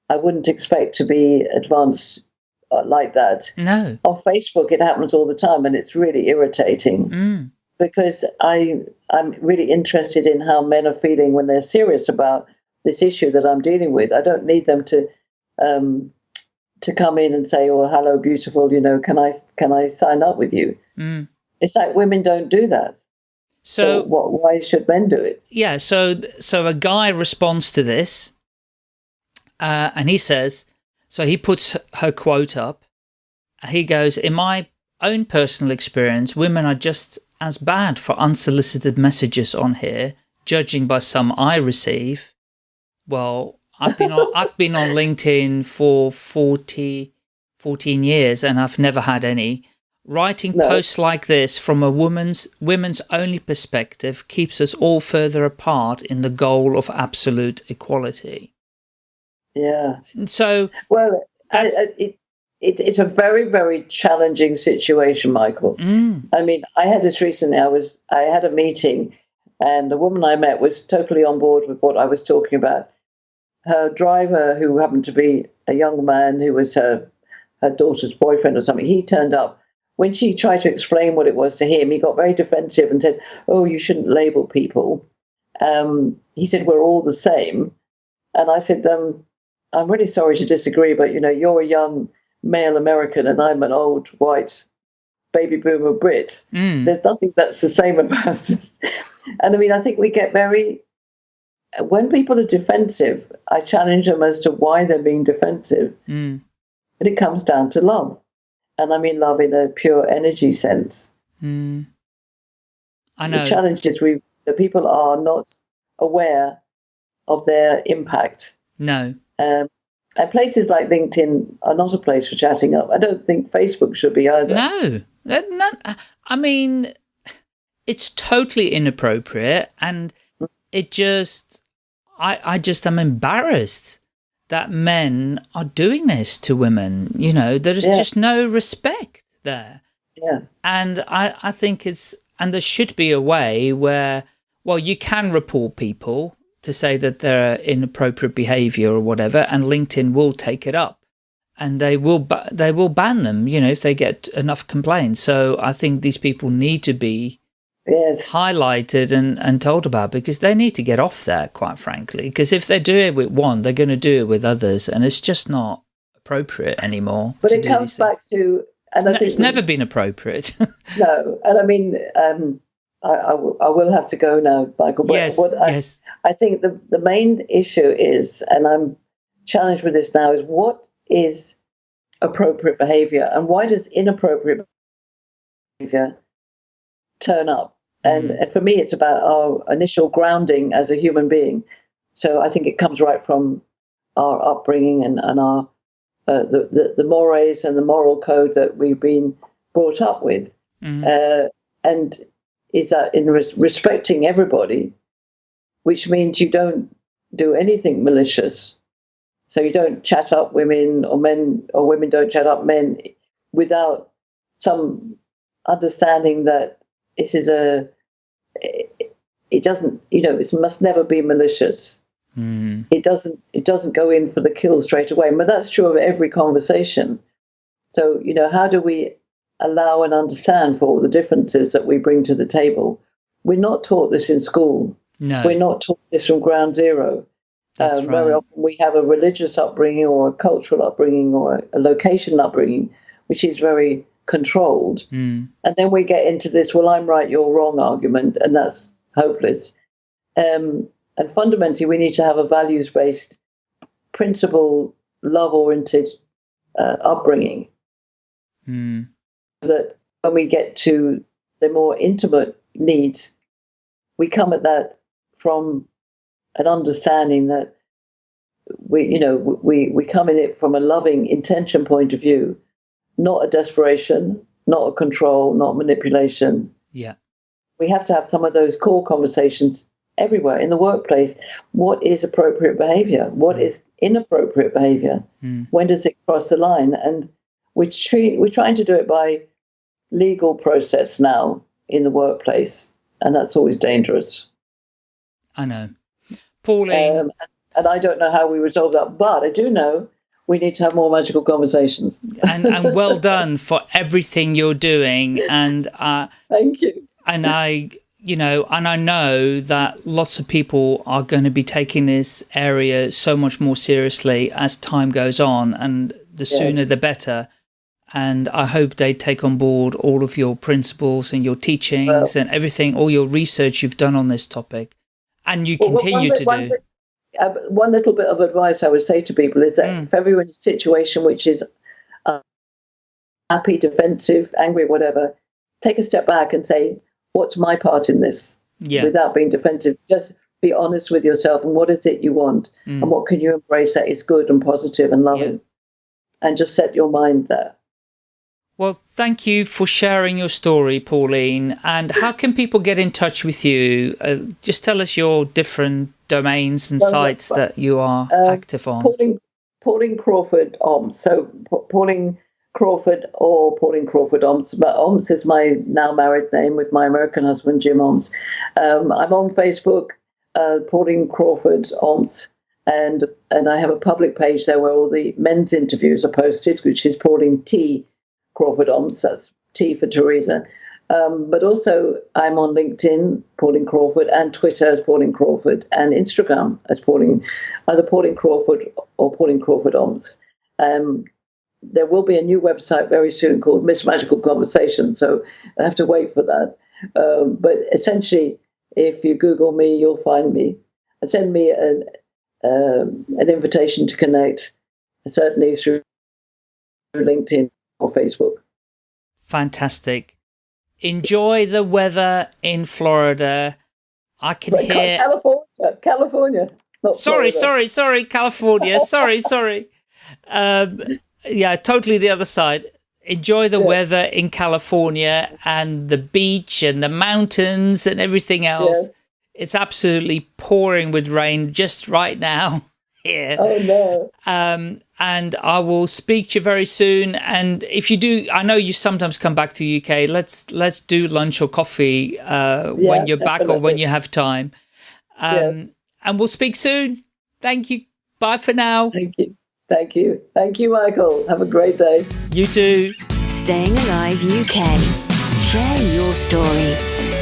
I wouldn't expect to be advanced uh, like that. No. On Facebook, it happens all the time and it's really irritating. Mm because I I'm really interested in how men are feeling when they're serious about this issue that I'm dealing with. I don't need them to um, to come in and say, "Oh, hello, beautiful," you know, can I can I sign up with you? Mm. It's like women don't do that. So, so what, why should men do it? Yeah. So so a guy responds to this, uh, and he says, so he puts her quote up. He goes, "In my own personal experience, women are just as bad for unsolicited messages on here, judging by some I receive. Well, I've been on, I've been on LinkedIn for 40, 14 years and I've never had any. Writing no. posts like this from a woman's women's only perspective keeps us all further apart in the goal of absolute equality. Yeah. And so, well, I, I, it, it, it's a very very challenging situation michael. Mm. i mean i had this recently. I was i had a meeting and the woman i met was totally on board with what i was talking about. Her driver who happened to be a young man who was her her daughter's boyfriend or something he turned up. When she tried to explain what it was to him he got very defensive and said oh you shouldn't label people. Um, he said we're all the same. And i said um, i'm really sorry to disagree but you know you're a young male American and I'm an old white baby boomer Brit. Mm. There's nothing that's the same (laughs) about us. And I mean, I think we get very, when people are defensive, I challenge them as to why they're being defensive. Mm. And it comes down to love. And I mean love in a pure energy sense. Mm. I know. The challenge is we, the people are not aware of their impact. No. Um, and places like LinkedIn are not a place for chatting up. I don't think Facebook should be either. No, uh, not, uh, I mean, it's totally inappropriate, and it just, I, I just am embarrassed that men are doing this to women. You know, there is yeah. just no respect there. Yeah. And I, I think it's, and there should be a way where, well, you can report people to say that they're inappropriate behavior or whatever, and LinkedIn will take it up and they will they will ban them, you know, if they get enough complaints. So I think these people need to be yes. highlighted and, and told about because they need to get off there, quite frankly. Because if they do it with one, they're going to do it with others, and it's just not appropriate anymore. But it comes back to, and it's, it's never been appropriate. (laughs) no, and I mean, um, I, I, I, will have to go now, Michael. But yes, what I, yes. I think the, the main issue is, and I'm challenged with this now, is what is appropriate behavior and why does inappropriate behavior turn up? And, mm. and for me, it's about our initial grounding as a human being. So I think it comes right from our upbringing and, and our uh, the, the, the mores and the moral code that we've been brought up with. Mm. Uh, and is that in res- respecting everybody, which means you don't do anything malicious. So you don't chat up women or men, or women don't chat up men without some understanding that it is a, it doesn't, you know, it must never be malicious. Mm. It doesn't, it doesn't go in for the kill straight away. But that's true of every conversation. So, you know, how do we allow and understand for all the differences that we bring to the table. We're not taught this in school. No. We're not taught this from ground zero. That's um, right. Very often we have a religious upbringing or a cultural upbringing or a location upbringing, which is very controlled. Mm. And then we get into this, well, I'm right, you're wrong argument, and that's hopeless. Um, and fundamentally, we need to have a values based, principle, love oriented uh, upbringing Mm. That when we get to the more intimate needs, we come at that from an understanding that we, you know, we, we come in it from a loving intention point of view, not a desperation, not a control, not manipulation. Yeah. We have to have some of those core conversations everywhere in the workplace. What is appropriate behavior? What is inappropriate behavior? Mm. When does it cross the line? And we treat, we're trying to do it by legal process now in the workplace, and that's always dangerous. I know. Pauline, Um, and I don't know how we resolve that, but I do know we need to have more magical conversations. and, and (laughs) well done for everything you're doing. And, uh, Thank you. and I, you know, and I know that lots of people are going to be taking this area so much more seriously as time goes on, and the sooner the better. And I hope they take on board all of your principles and your teachings and everything, all your research you've done on this topic, and you Well, continue bit- to one do. bit- uh, one little bit of advice I would say to people is that Mm. if everyone in a situation which is uh, happy, defensive, angry, whatever, take a step back and say, "What's my part in this?" Yeah, Without being defensive, just be honest with yourself and what is it you want, Mm. and what can you embrace that is good and positive and loving, and just set your mind there. Well, thank you for sharing your story, Pauline. And how can people get in touch with you? Uh, just tell us your different domains and Well, sites that you are uh, active on. Pauline, Pauline Crawford OMS. So Pauline Crawford or Pauline Crawford OMS. But OMS is my now married name with my American husband, Jim OMS. Um, I'm on Facebook, uh, Pauline Crawford OMS. And, and I have a public page there where all the men's interviews are posted, which is Pauline T. Crawford OMS. That's T for Teresa. Um, but also, I'm on LinkedIn, Pauline Crawford, and Twitter as Pauline Crawford, and Instagram as Pauline, either Pauline Crawford or Pauline Crawford OMS. Um, there will be a new website very soon called Miss Magical Conversation, so I have to wait for that. Um, but essentially, if you Google me, you'll find me. Send me an, um, an invitation to connect, certainly through LinkedIn or Facebook. Fantastic. Enjoy the weather in Florida. I can hear. California, California. Not Sorry, sorry, sorry, California. (laughs) sorry, sorry. Um, yeah, totally the other side. Enjoy the Yeah. weather in California and the beach and the mountains and everything else. Yeah. It's absolutely pouring with rain just right now (laughs) here. Oh no. Um, and I will speak to you very soon. And if you do, I know you sometimes come back to UK. Let's let's do lunch or coffee uh, Yeah, when you're back or when you have time. Um, Yeah. And we'll speak soon. Thank you. Bye for now. Thank you. Thank you. Thank you, Michael. Have a great day. You too. Staying Alive UK. Share your story.